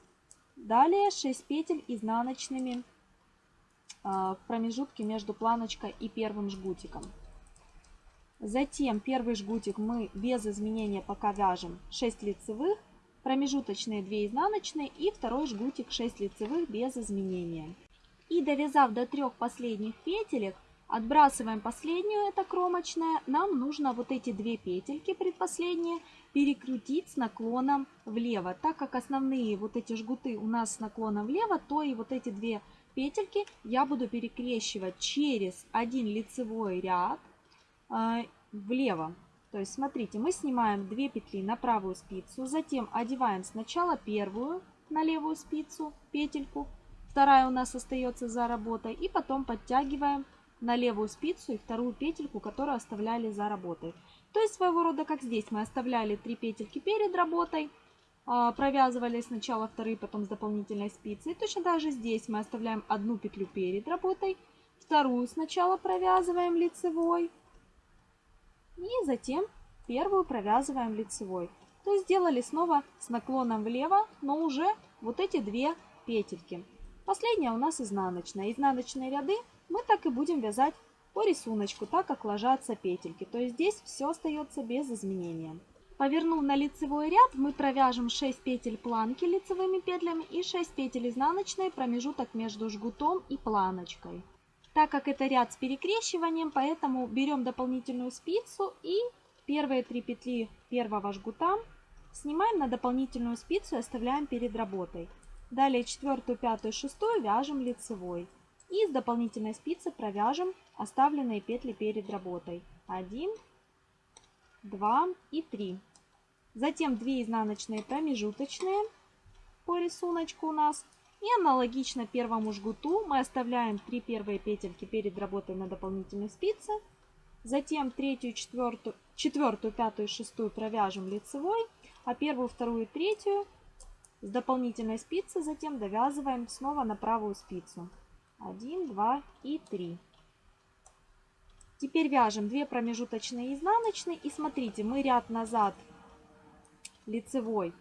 Далее 6 петель изнаночными а, в промежутке между планочкой и первым жгутиком. Затем первый жгутик мы без изменения пока вяжем 6 лицевых, промежуточные 2 изнаночные и второй жгутик 6 лицевых без изменения. И довязав до трех последних петелек, отбрасываем последнюю, это кромочная, нам нужно вот эти две петельки предпоследние перекрутить с наклоном влево. Так как основные вот эти жгуты у нас с наклоном влево, то и вот эти две петельки я буду перекрещивать через один лицевой ряд э, влево. То есть смотрите, мы снимаем 2 петли на правую спицу, затем одеваем сначала первую на левую спицу петельку, вторая у нас остается за работой, и потом подтягиваем на левую спицу и вторую петельку, которую оставляли за работой. То есть своего рода, как здесь, мы оставляли 3 петельки перед работой, а, провязывали сначала вторые, потом с дополнительной спицей. Точно так же здесь мы оставляем одну петлю перед работой, вторую сначала провязываем лицевой и затем первую провязываем лицевой. То есть сделали снова с наклоном влево, но уже вот эти две петельки. Последняя у нас изнаночная. Изнаночные ряды мы так и будем вязать по рисунку, так как ложатся петельки. То есть здесь все остается без изменения. Повернув на лицевой ряд, мы провяжем 6 петель планки лицевыми петлями и 6 петель изнаночной промежуток между жгутом и планочкой. Так как это ряд с перекрещиванием, поэтому берем дополнительную спицу и первые 3 петли первого жгута снимаем на дополнительную спицу и оставляем перед работой. Далее четвертую, пятую, шестую вяжем лицевой. И с дополнительной спицы провяжем оставленные петли перед работой. 1, 2 и 3. Затем 2 изнаночные промежуточные по рисунку у нас. И аналогично первому жгуту мы оставляем 3 первые петельки перед работой на дополнительной спице. Затем третью, четвертую, четвертую, пятую, шестую провяжем лицевой, а первую, вторую и третью с дополнительной спицы затем довязываем снова на правую спицу. 1, 2 и 3. Теперь вяжем 2 промежуточные изнаночные. И смотрите, мы ряд назад лицевой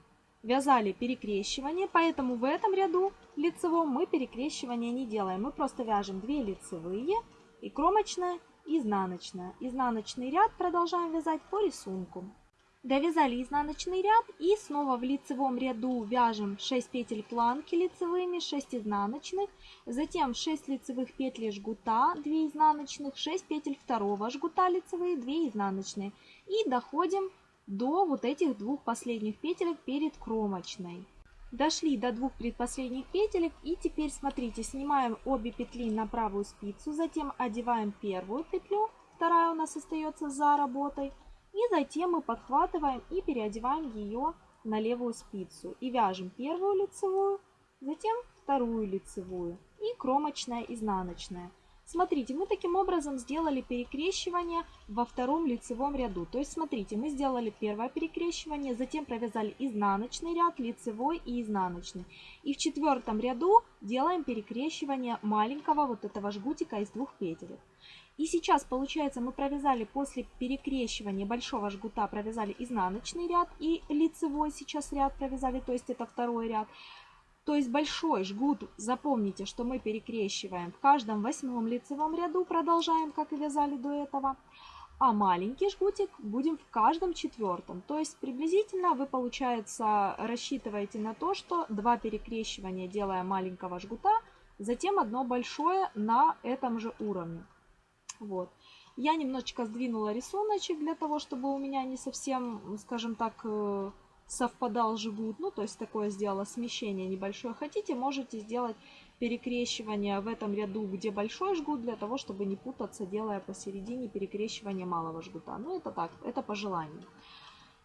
вязали перекрещивание, поэтому в этом ряду лицевом мы перекрещивания не делаем. Мы просто вяжем 2 лицевые и кромочная, изнаночная. Изнаночный ряд продолжаем вязать по рисунку. Довязали изнаночный ряд и снова в лицевом ряду вяжем 6 петель планки лицевыми, 6 изнаночных, затем 6 лицевых петель жгута, 2 изнаночных, 6 петель второго жгута лицевые, 2 изнаночные. И доходим до вот этих двух последних петелек перед кромочной. Дошли до двух предпоследних петелек и теперь смотрите, снимаем обе петли на правую спицу, затем одеваем первую петлю, вторая у нас остается за работой, и затем мы подхватываем и переодеваем ее на левую спицу и вяжем первую лицевую, затем вторую лицевую и кромочная изнаночная. Смотрите, мы таким образом сделали перекрещивание во втором лицевом ряду. То есть, смотрите, мы сделали первое перекрещивание, затем провязали изнаночный ряд, лицевой и изнаночный. И в четвертом ряду делаем перекрещивание маленького вот этого жгутика из двух петель. И сейчас, получается, мы провязали после перекрещивания большого жгута, провязали изнаночный ряд и лицевой сейчас ряд провязали, то есть это второй ряд. То есть большой жгут, запомните, что мы перекрещиваем в каждом восьмом лицевом ряду, продолжаем, как и вязали до этого. А маленький жгутик будем в каждом четвертом. То есть приблизительно вы, получается, рассчитываете на то, что два перекрещивания делая маленького жгута, затем одно большое на этом же уровне. Вот. Я немножечко сдвинула рисуночек для того, чтобы у меня не совсем, скажем так, э, совпадал жгут. Ну, то есть такое сделала смещение небольшое. Хотите, можете сделать перекрещивание в этом ряду, где большой жгут, для того, чтобы не путаться, делая посередине перекрещивание малого жгута. Ну, это так, это по желанию.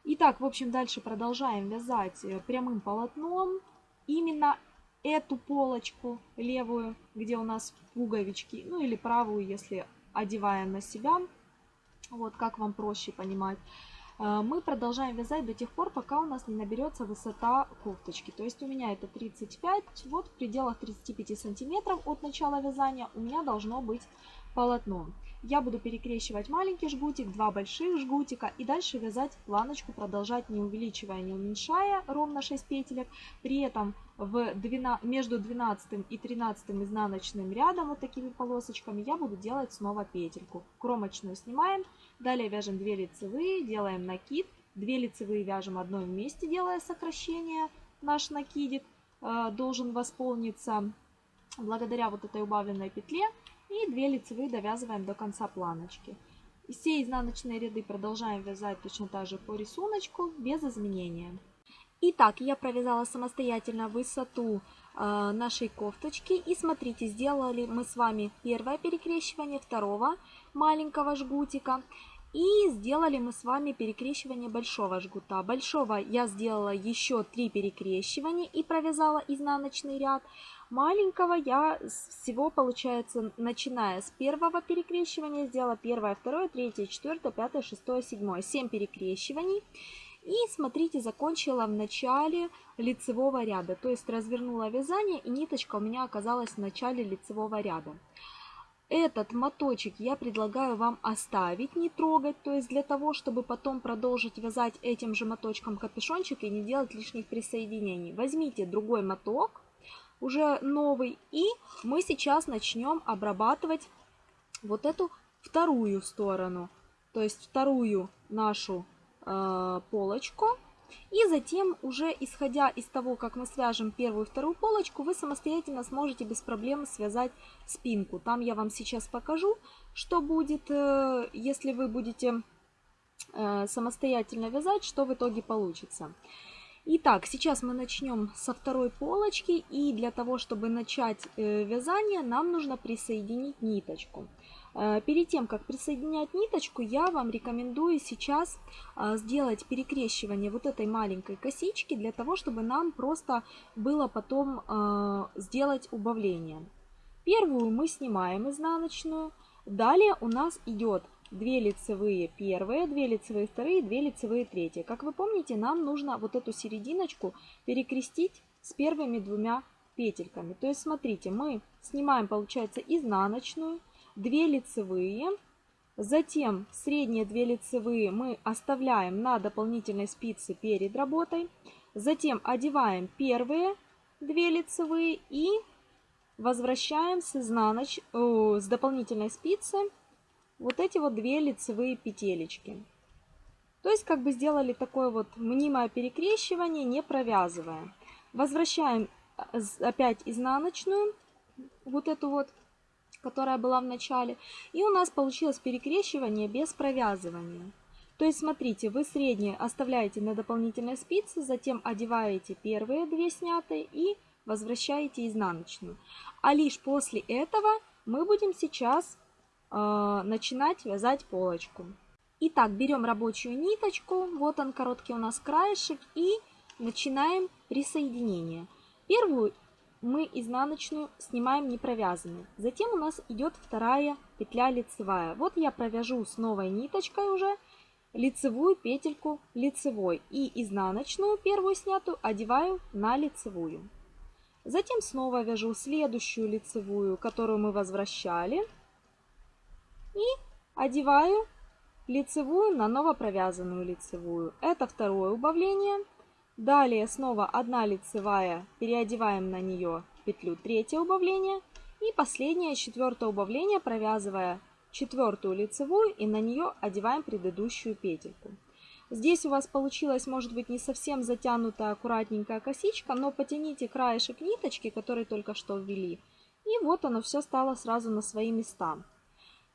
Итак, в общем, дальше продолжаем вязать э, прямым полотном. Именно эту полочку левую, где у нас пуговички, ну или правую, если одеваем на себя. Вот как вам проще понимать. Э, мы продолжаем вязать до тех пор, пока у нас не наберется высота кофточки. То есть у меня это 35, вот в пределах 35 сантиметров от начала вязания у меня должно быть полотно. Я буду перекрещивать маленький жгутик, два больших жгутика и дальше вязать планочку, продолжать не увеличивая, не уменьшая, ровно 6 петелек. При этом в 12, между 12 и 13 изнаночным рядом вот такими полосочками я буду делать снова петельку. Кромочную снимаем, далее вяжем 2 лицевые, делаем накид, 2 лицевые вяжем одной вместе, делая сокращение. Наш накидик э, должен восполниться благодаря вот этой убавленной петле. И 2 лицевые довязываем до конца планочки. Все изнаночные ряды продолжаем вязать точно так же по рисунку, без изменения. Итак, я провязала самостоятельно высоту э, нашей кофточки. И смотрите, сделали мы с вами первое перекрещивание второго маленького жгутика. И сделали мы с вами перекрещивание большого жгута. Большого я сделала еще 3 перекрещивания и провязала изнаночный ряд. Маленького я всего, получается, начиная с первого перекрещивания, сделала первое, второе, третье, четвертое, пятое, шестое, седьмое. Семь перекрещиваний. И смотрите, закончила в начале лицевого ряда. То есть развернула вязание и ниточка у меня оказалась в начале лицевого ряда. Этот моточек я предлагаю вам оставить, не трогать, то есть для того, чтобы потом продолжить вязать этим же моточком капюшончик и не делать лишних присоединений. Возьмите другой моток, уже новый. И мы сейчас начнем обрабатывать вот эту вторую сторону. То есть вторую нашу полочку. И затем уже исходя из того, как мы свяжем первую и вторую полочку, вы самостоятельно сможете без проблем связать спинку. Там я вам сейчас покажу, что будет, э, если вы будете э, самостоятельно вязать, что в итоге получится. Итак, сейчас мы начнем со второй полочки. И для того, чтобы начать э, вязание, нам нужно присоединить ниточку. Э, перед тем, как присоединять ниточку, я вам рекомендую сейчас э, сделать перекрещивание вот этой маленькой косички, для того, чтобы нам просто было потом сделать убавление. Первую мы снимаем изнаночную. Далее у нас идет 2 лицевые первые, 2 лицевые вторые, 2 лицевые третьи. Как вы помните, нам нужно вот эту серединочку перекрестить с первыми двумя петельками. То есть, смотрите, мы снимаем, получается, изнаночную, 2 лицевые, затем средние 2 лицевые мы оставляем на дополнительной спице перед работой, затем одеваем первые 2 лицевые и возвращаем с, изнаноч... О, с дополнительной спицы вот эти вот две лицевые петелечки. То есть как бы сделали такое вот мнимое перекрещивание, не провязывая. Возвращаем э, опять изнаночную, вот эту вот, которая была в начале. И у нас получилось перекрещивание без провязывания. То есть смотрите, вы средние оставляете на дополнительной спице, затем одеваете первые две снятые и возвращаете изнаночную. А лишь после этого мы будем сейчас э, начинать вязать полочку. Итак, берем рабочую ниточку, вот он короткий у нас краешек, и начинаем присоединение. Первую мы изнаночную снимаем не провязанной. Затем у нас идет вторая петля лицевая. Вот я провяжу с новой ниточкой уже лицевую петельку лицевой и изнаночную первую снятую одеваю на лицевую. Затем снова вяжу следующую лицевую, которую мы возвращали. И одеваю лицевую на новопровязанную лицевую. Это второе убавление. Далее снова одна лицевая, переодеваем на нее петлю третье убавление. И последнее, четвертое убавление, провязывая четвертую лицевую и на нее одеваем предыдущую петельку. Здесь у вас получилась, может быть, не совсем затянутая аккуратненькая косичка, но потяните краешек ниточки, который только что ввели, и вот оно все стало сразу на свои места.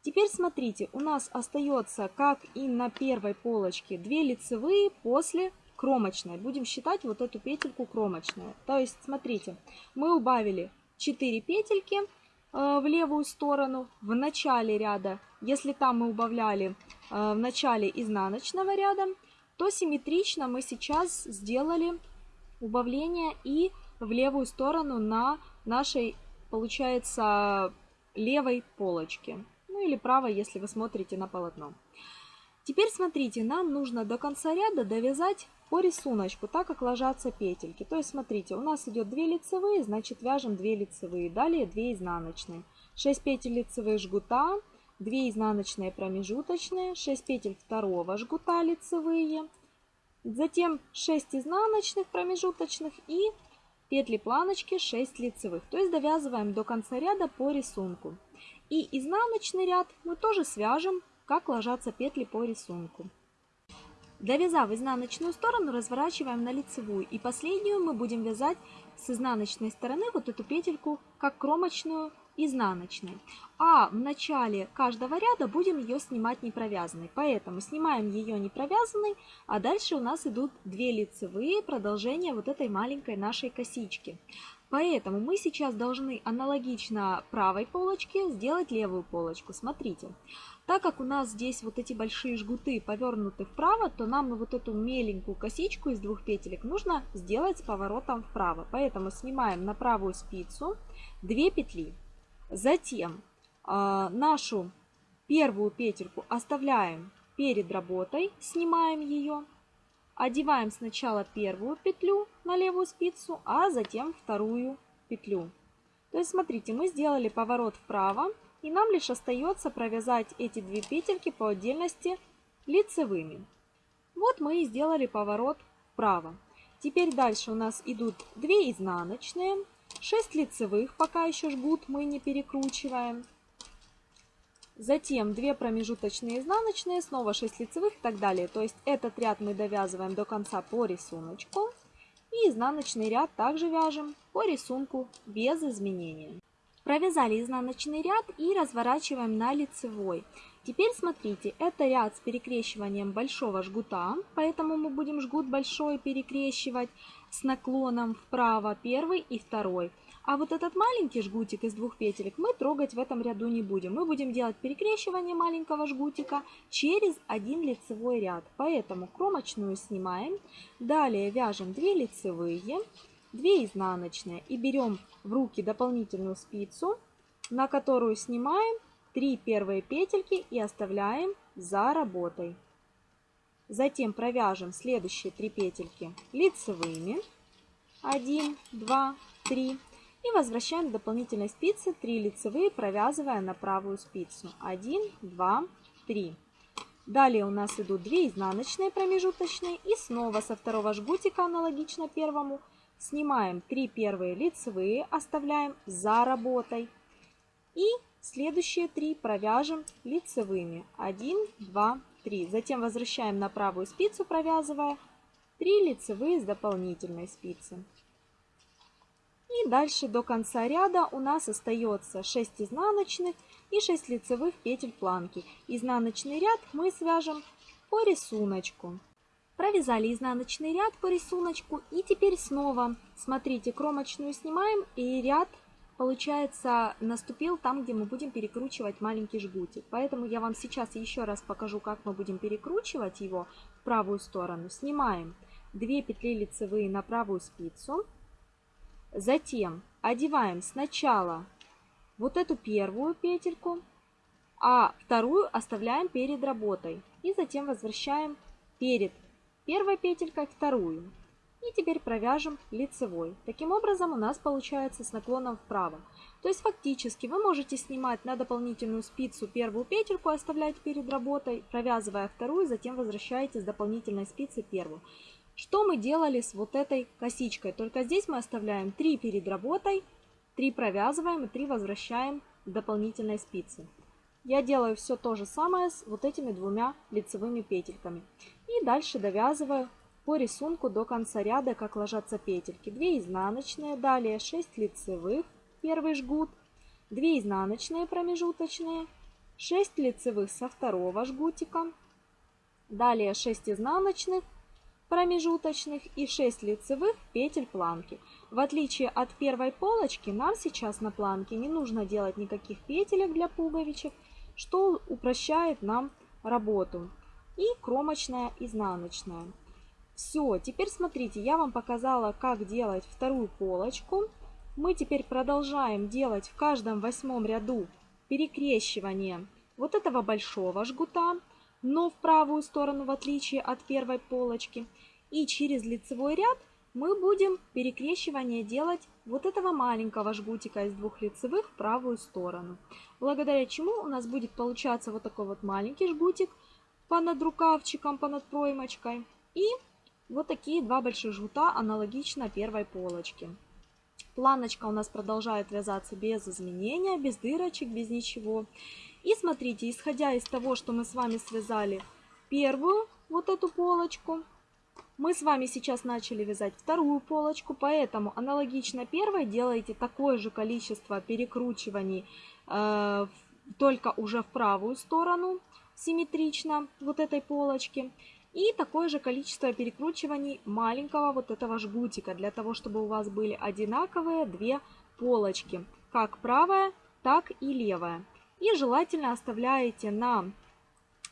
Теперь смотрите, у нас остается, как и на первой полочке, две лицевые после кромочной. Будем считать вот эту петельку кромочной. То есть, смотрите, мы убавили 4 петельки э, в левую сторону в начале ряда. Если там мы убавляли э, в начале изнаночного ряда, то симметрично мы сейчас сделали убавление и в левую сторону на нашей, получается, левой полочке ну или правой, если вы смотрите на полотно. Теперь смотрите, нам нужно до конца ряда довязать по рисунку, так как ложатся петельки. То есть смотрите, у нас идет 2 лицевые, значит вяжем 2 лицевые, далее 2 изнаночные. 6 петель лицевых жгута, 2 изнаночные промежуточные, 6 петель второго жгута лицевые, затем 6 изнаночных промежуточных и петли планочки 6 лицевых. То есть довязываем до конца ряда по рисунку. И изнаночный ряд мы тоже свяжем, как ложатся петли по рисунку. Довязав изнаночную сторону, разворачиваем на лицевую. И последнюю мы будем вязать с изнаночной стороны вот эту петельку, как кромочную изнаночной. А в начале каждого ряда будем ее снимать не провязанной. Поэтому снимаем ее не провязанной, а дальше у нас идут две лицевые продолжения вот этой маленькой нашей косички. Поэтому мы сейчас должны аналогично правой полочке сделать левую полочку. Смотрите, так как у нас здесь вот эти большие жгуты повернуты вправо, то нам вот эту меленькую косичку из двух петелек нужно сделать с поворотом вправо. Поэтому снимаем на правую спицу 2 петли. Затем э, нашу первую петельку оставляем перед работой, снимаем ее. Одеваем сначала первую петлю на левую спицу, а затем вторую петлю. То есть смотрите, мы сделали поворот вправо, и нам лишь остается провязать эти две петельки по отдельности лицевыми. Вот мы и сделали поворот вправо. Теперь дальше у нас идут 2 изнаночные, 6 лицевых, пока еще жгут мы не перекручиваем. Затем 2 промежуточные изнаночные, снова 6 лицевых и так далее. То есть этот ряд мы довязываем до конца по рисунку. И изнаночный ряд также вяжем по рисунку без изменения. Провязали изнаночный ряд и разворачиваем на лицевой. Теперь смотрите, это ряд с перекрещиванием большого жгута, поэтому мы будем жгут большой перекрещивать с наклоном вправо первый и второй. А вот этот маленький жгутик из двух петелек мы трогать в этом ряду не будем. Мы будем делать перекрещивание маленького жгутика через один лицевой ряд. Поэтому кромочную снимаем. Далее вяжем 2 лицевые, 2 изнаночные и берем в руки дополнительную спицу, на которую снимаем 3 первые петельки и оставляем за работой. Затем провяжем следующие 3 петельки лицевыми. 1, 2, 3 и возвращаем к дополнительной спице 3 лицевые, провязывая на правую спицу. 1, 2, 3. Далее у нас идут 2 изнаночные промежуточные. И снова со второго жгутика, аналогично первому, снимаем 3 первые лицевые, оставляем за работой. И следующие 3 провяжем лицевыми. 1, 2, 3. Затем возвращаем на правую спицу, провязывая 3 лицевые с дополнительной спицы. И дальше до конца ряда у нас остается 6 изнаночных и 6 лицевых петель планки. Изнаночный ряд мы свяжем по рисунку. Провязали изнаночный ряд по рисунку и теперь снова, смотрите, кромочную снимаем и ряд получается наступил там, где мы будем перекручивать маленький жгутик. Поэтому я вам сейчас еще раз покажу, как мы будем перекручивать его в правую сторону. Снимаем 2 петли лицевые на правую спицу. Затем одеваем сначала вот эту первую петельку, а вторую оставляем перед работой. И затем возвращаем перед первой петелькой вторую. И теперь провяжем лицевой. Таким образом у нас получается с наклоном вправо. То есть фактически вы можете снимать на дополнительную спицу первую петельку, оставлять перед работой, провязывая вторую, затем возвращаете с дополнительной спицы первую. Что мы делали с вот этой косичкой? Только здесь мы оставляем 3 перед работой, 3 провязываем и 3 возвращаем дополнительной спицы. Я делаю все то же самое с вот этими двумя лицевыми петельками. И дальше довязываю по рисунку до конца ряда, как ложатся петельки. 2 изнаночные, далее 6 лицевых, первый жгут, 2 изнаночные промежуточные, 6 лицевых со второго жгутика, далее 6 изнаночных, промежуточных и 6 лицевых петель планки. В отличие от первой полочки, нам сейчас на планке не нужно делать никаких петелек для пуговичек, что упрощает нам работу. И кромочная изнаночная. Все, теперь смотрите, я вам показала, как делать вторую полочку. Мы теперь продолжаем делать в каждом восьмом ряду перекрещивание вот этого большого жгута, но в правую сторону, в отличие от первой полочки. И через лицевой ряд мы будем перекрещивание делать вот этого маленького жгутика из двух лицевых в правую сторону. Благодаря чему у нас будет получаться вот такой вот маленький жгутик понад рукавчиком, понад проймочкой. И вот такие два больших жгута аналогично первой полочке. Планочка у нас продолжает вязаться без изменения, без дырочек, без ничего. И смотрите, исходя из того, что мы с вами связали первую вот эту полочку, мы с вами сейчас начали вязать вторую полочку, поэтому аналогично первой делаете такое же количество перекручиваний, э, только уже в правую сторону, симметрично вот этой полочки. И такое же количество перекручиваний маленького вот этого жгутика, для того, чтобы у вас были одинаковые две полочки, как правая, так и левая. И желательно оставляете на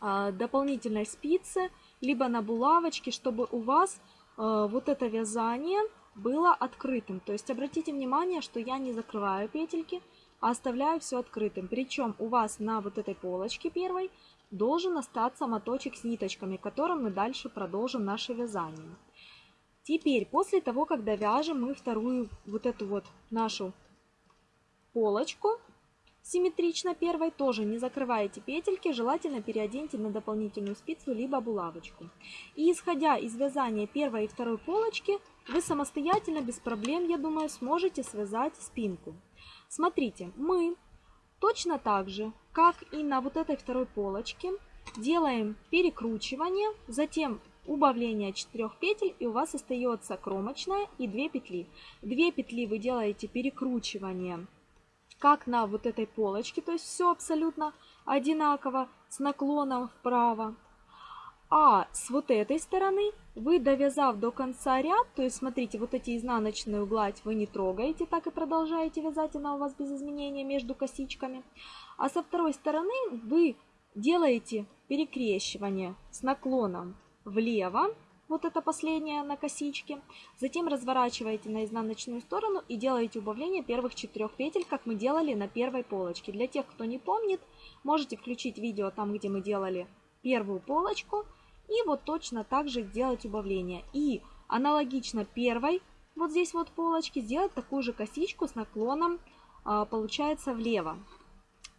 э, дополнительной спице, либо на булавочке, чтобы у вас э, вот это вязание было открытым. То есть обратите внимание, что я не закрываю петельки, а оставляю все открытым. Причем у вас на вот этой полочке первой должен остаться моточек с ниточками, которым мы дальше продолжим наше вязание. Теперь, после того, когда вяжем мы вторую вот эту вот нашу полочку, симметрично первой, тоже не закрываете петельки, желательно переоденьте на дополнительную спицу либо булавочку. И исходя из вязания первой и второй полочки, вы самостоятельно, без проблем, я думаю, сможете связать спинку. Смотрите, мы точно так же как и на вот этой второй полочке, делаем перекручивание, затем убавление 4 петель и у вас остается кромочная и 2 петли. 2 петли вы делаете перекручивание как на вот этой полочке, то есть все абсолютно одинаково с наклоном вправо. А с вот этой стороны вы, довязав до конца ряд, то есть смотрите, вот эти изнаночные гладь вы не трогаете, так и продолжаете вязать, она у вас без изменения между косичками. А со второй стороны вы делаете перекрещивание с наклоном влево, вот это последнее на косичке. Затем разворачиваете на изнаночную сторону и делаете убавление первых четырех петель, как мы делали на первой полочке. Для тех, кто не помнит, можете включить видео там, где мы делали первую полочку. И вот точно так же сделать убавление. И аналогично первой, вот здесь вот полочки, сделать такую же косичку с наклоном, а, получается, влево.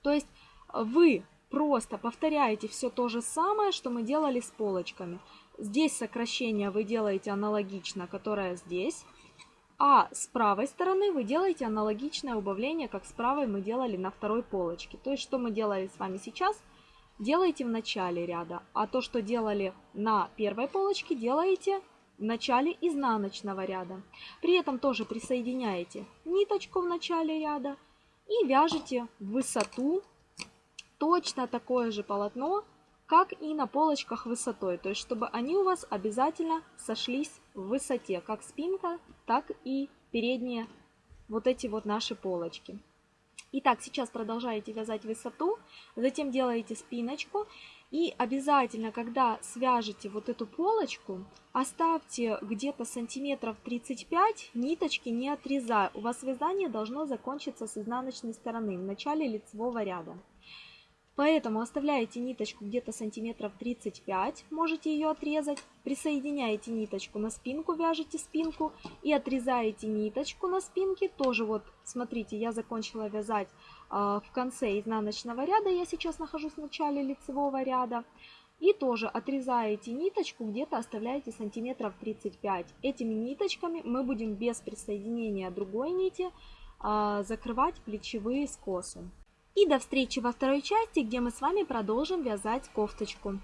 То есть вы просто повторяете все то же самое, что мы делали с полочками. Здесь сокращение вы делаете аналогично, которое здесь. А с правой стороны вы делаете аналогичное убавление, как с правой мы делали на второй полочке. То есть, что мы делали с вами сейчас, делаете в начале ряда. А то, что делали на первой полочке, делаете в начале изнаночного ряда. При этом тоже присоединяете ниточку в начале ряда и вяжете в высоту точно такое же полотно, как и на полочках высотой. То есть, чтобы они у вас обязательно сошлись в высоте, как спинка, так и передние вот эти вот наши полочки. Итак, сейчас продолжаете вязать высоту, затем делаете спиночку И обязательно, когда свяжете вот эту полочку, оставьте где-то сантиметров 35, ниточки не отрезая. У вас вязание должно закончиться с изнаночной стороны, в начале лицевого ряда. Поэтому оставляете ниточку где-то сантиметров 35, можете ее отрезать, присоединяете ниточку на спинку, вяжете спинку и отрезаете ниточку на спинке. Тоже вот, смотрите, я закончила вязать э, в конце изнаночного ряда, я сейчас нахожусь в начале лицевого ряда. И тоже отрезаете ниточку, где-то оставляете сантиметров 35. Этими ниточками мы будем без присоединения другой нити э, закрывать плечевые скосы. И до встречи во второй части, где мы с вами продолжим вязать кофточку.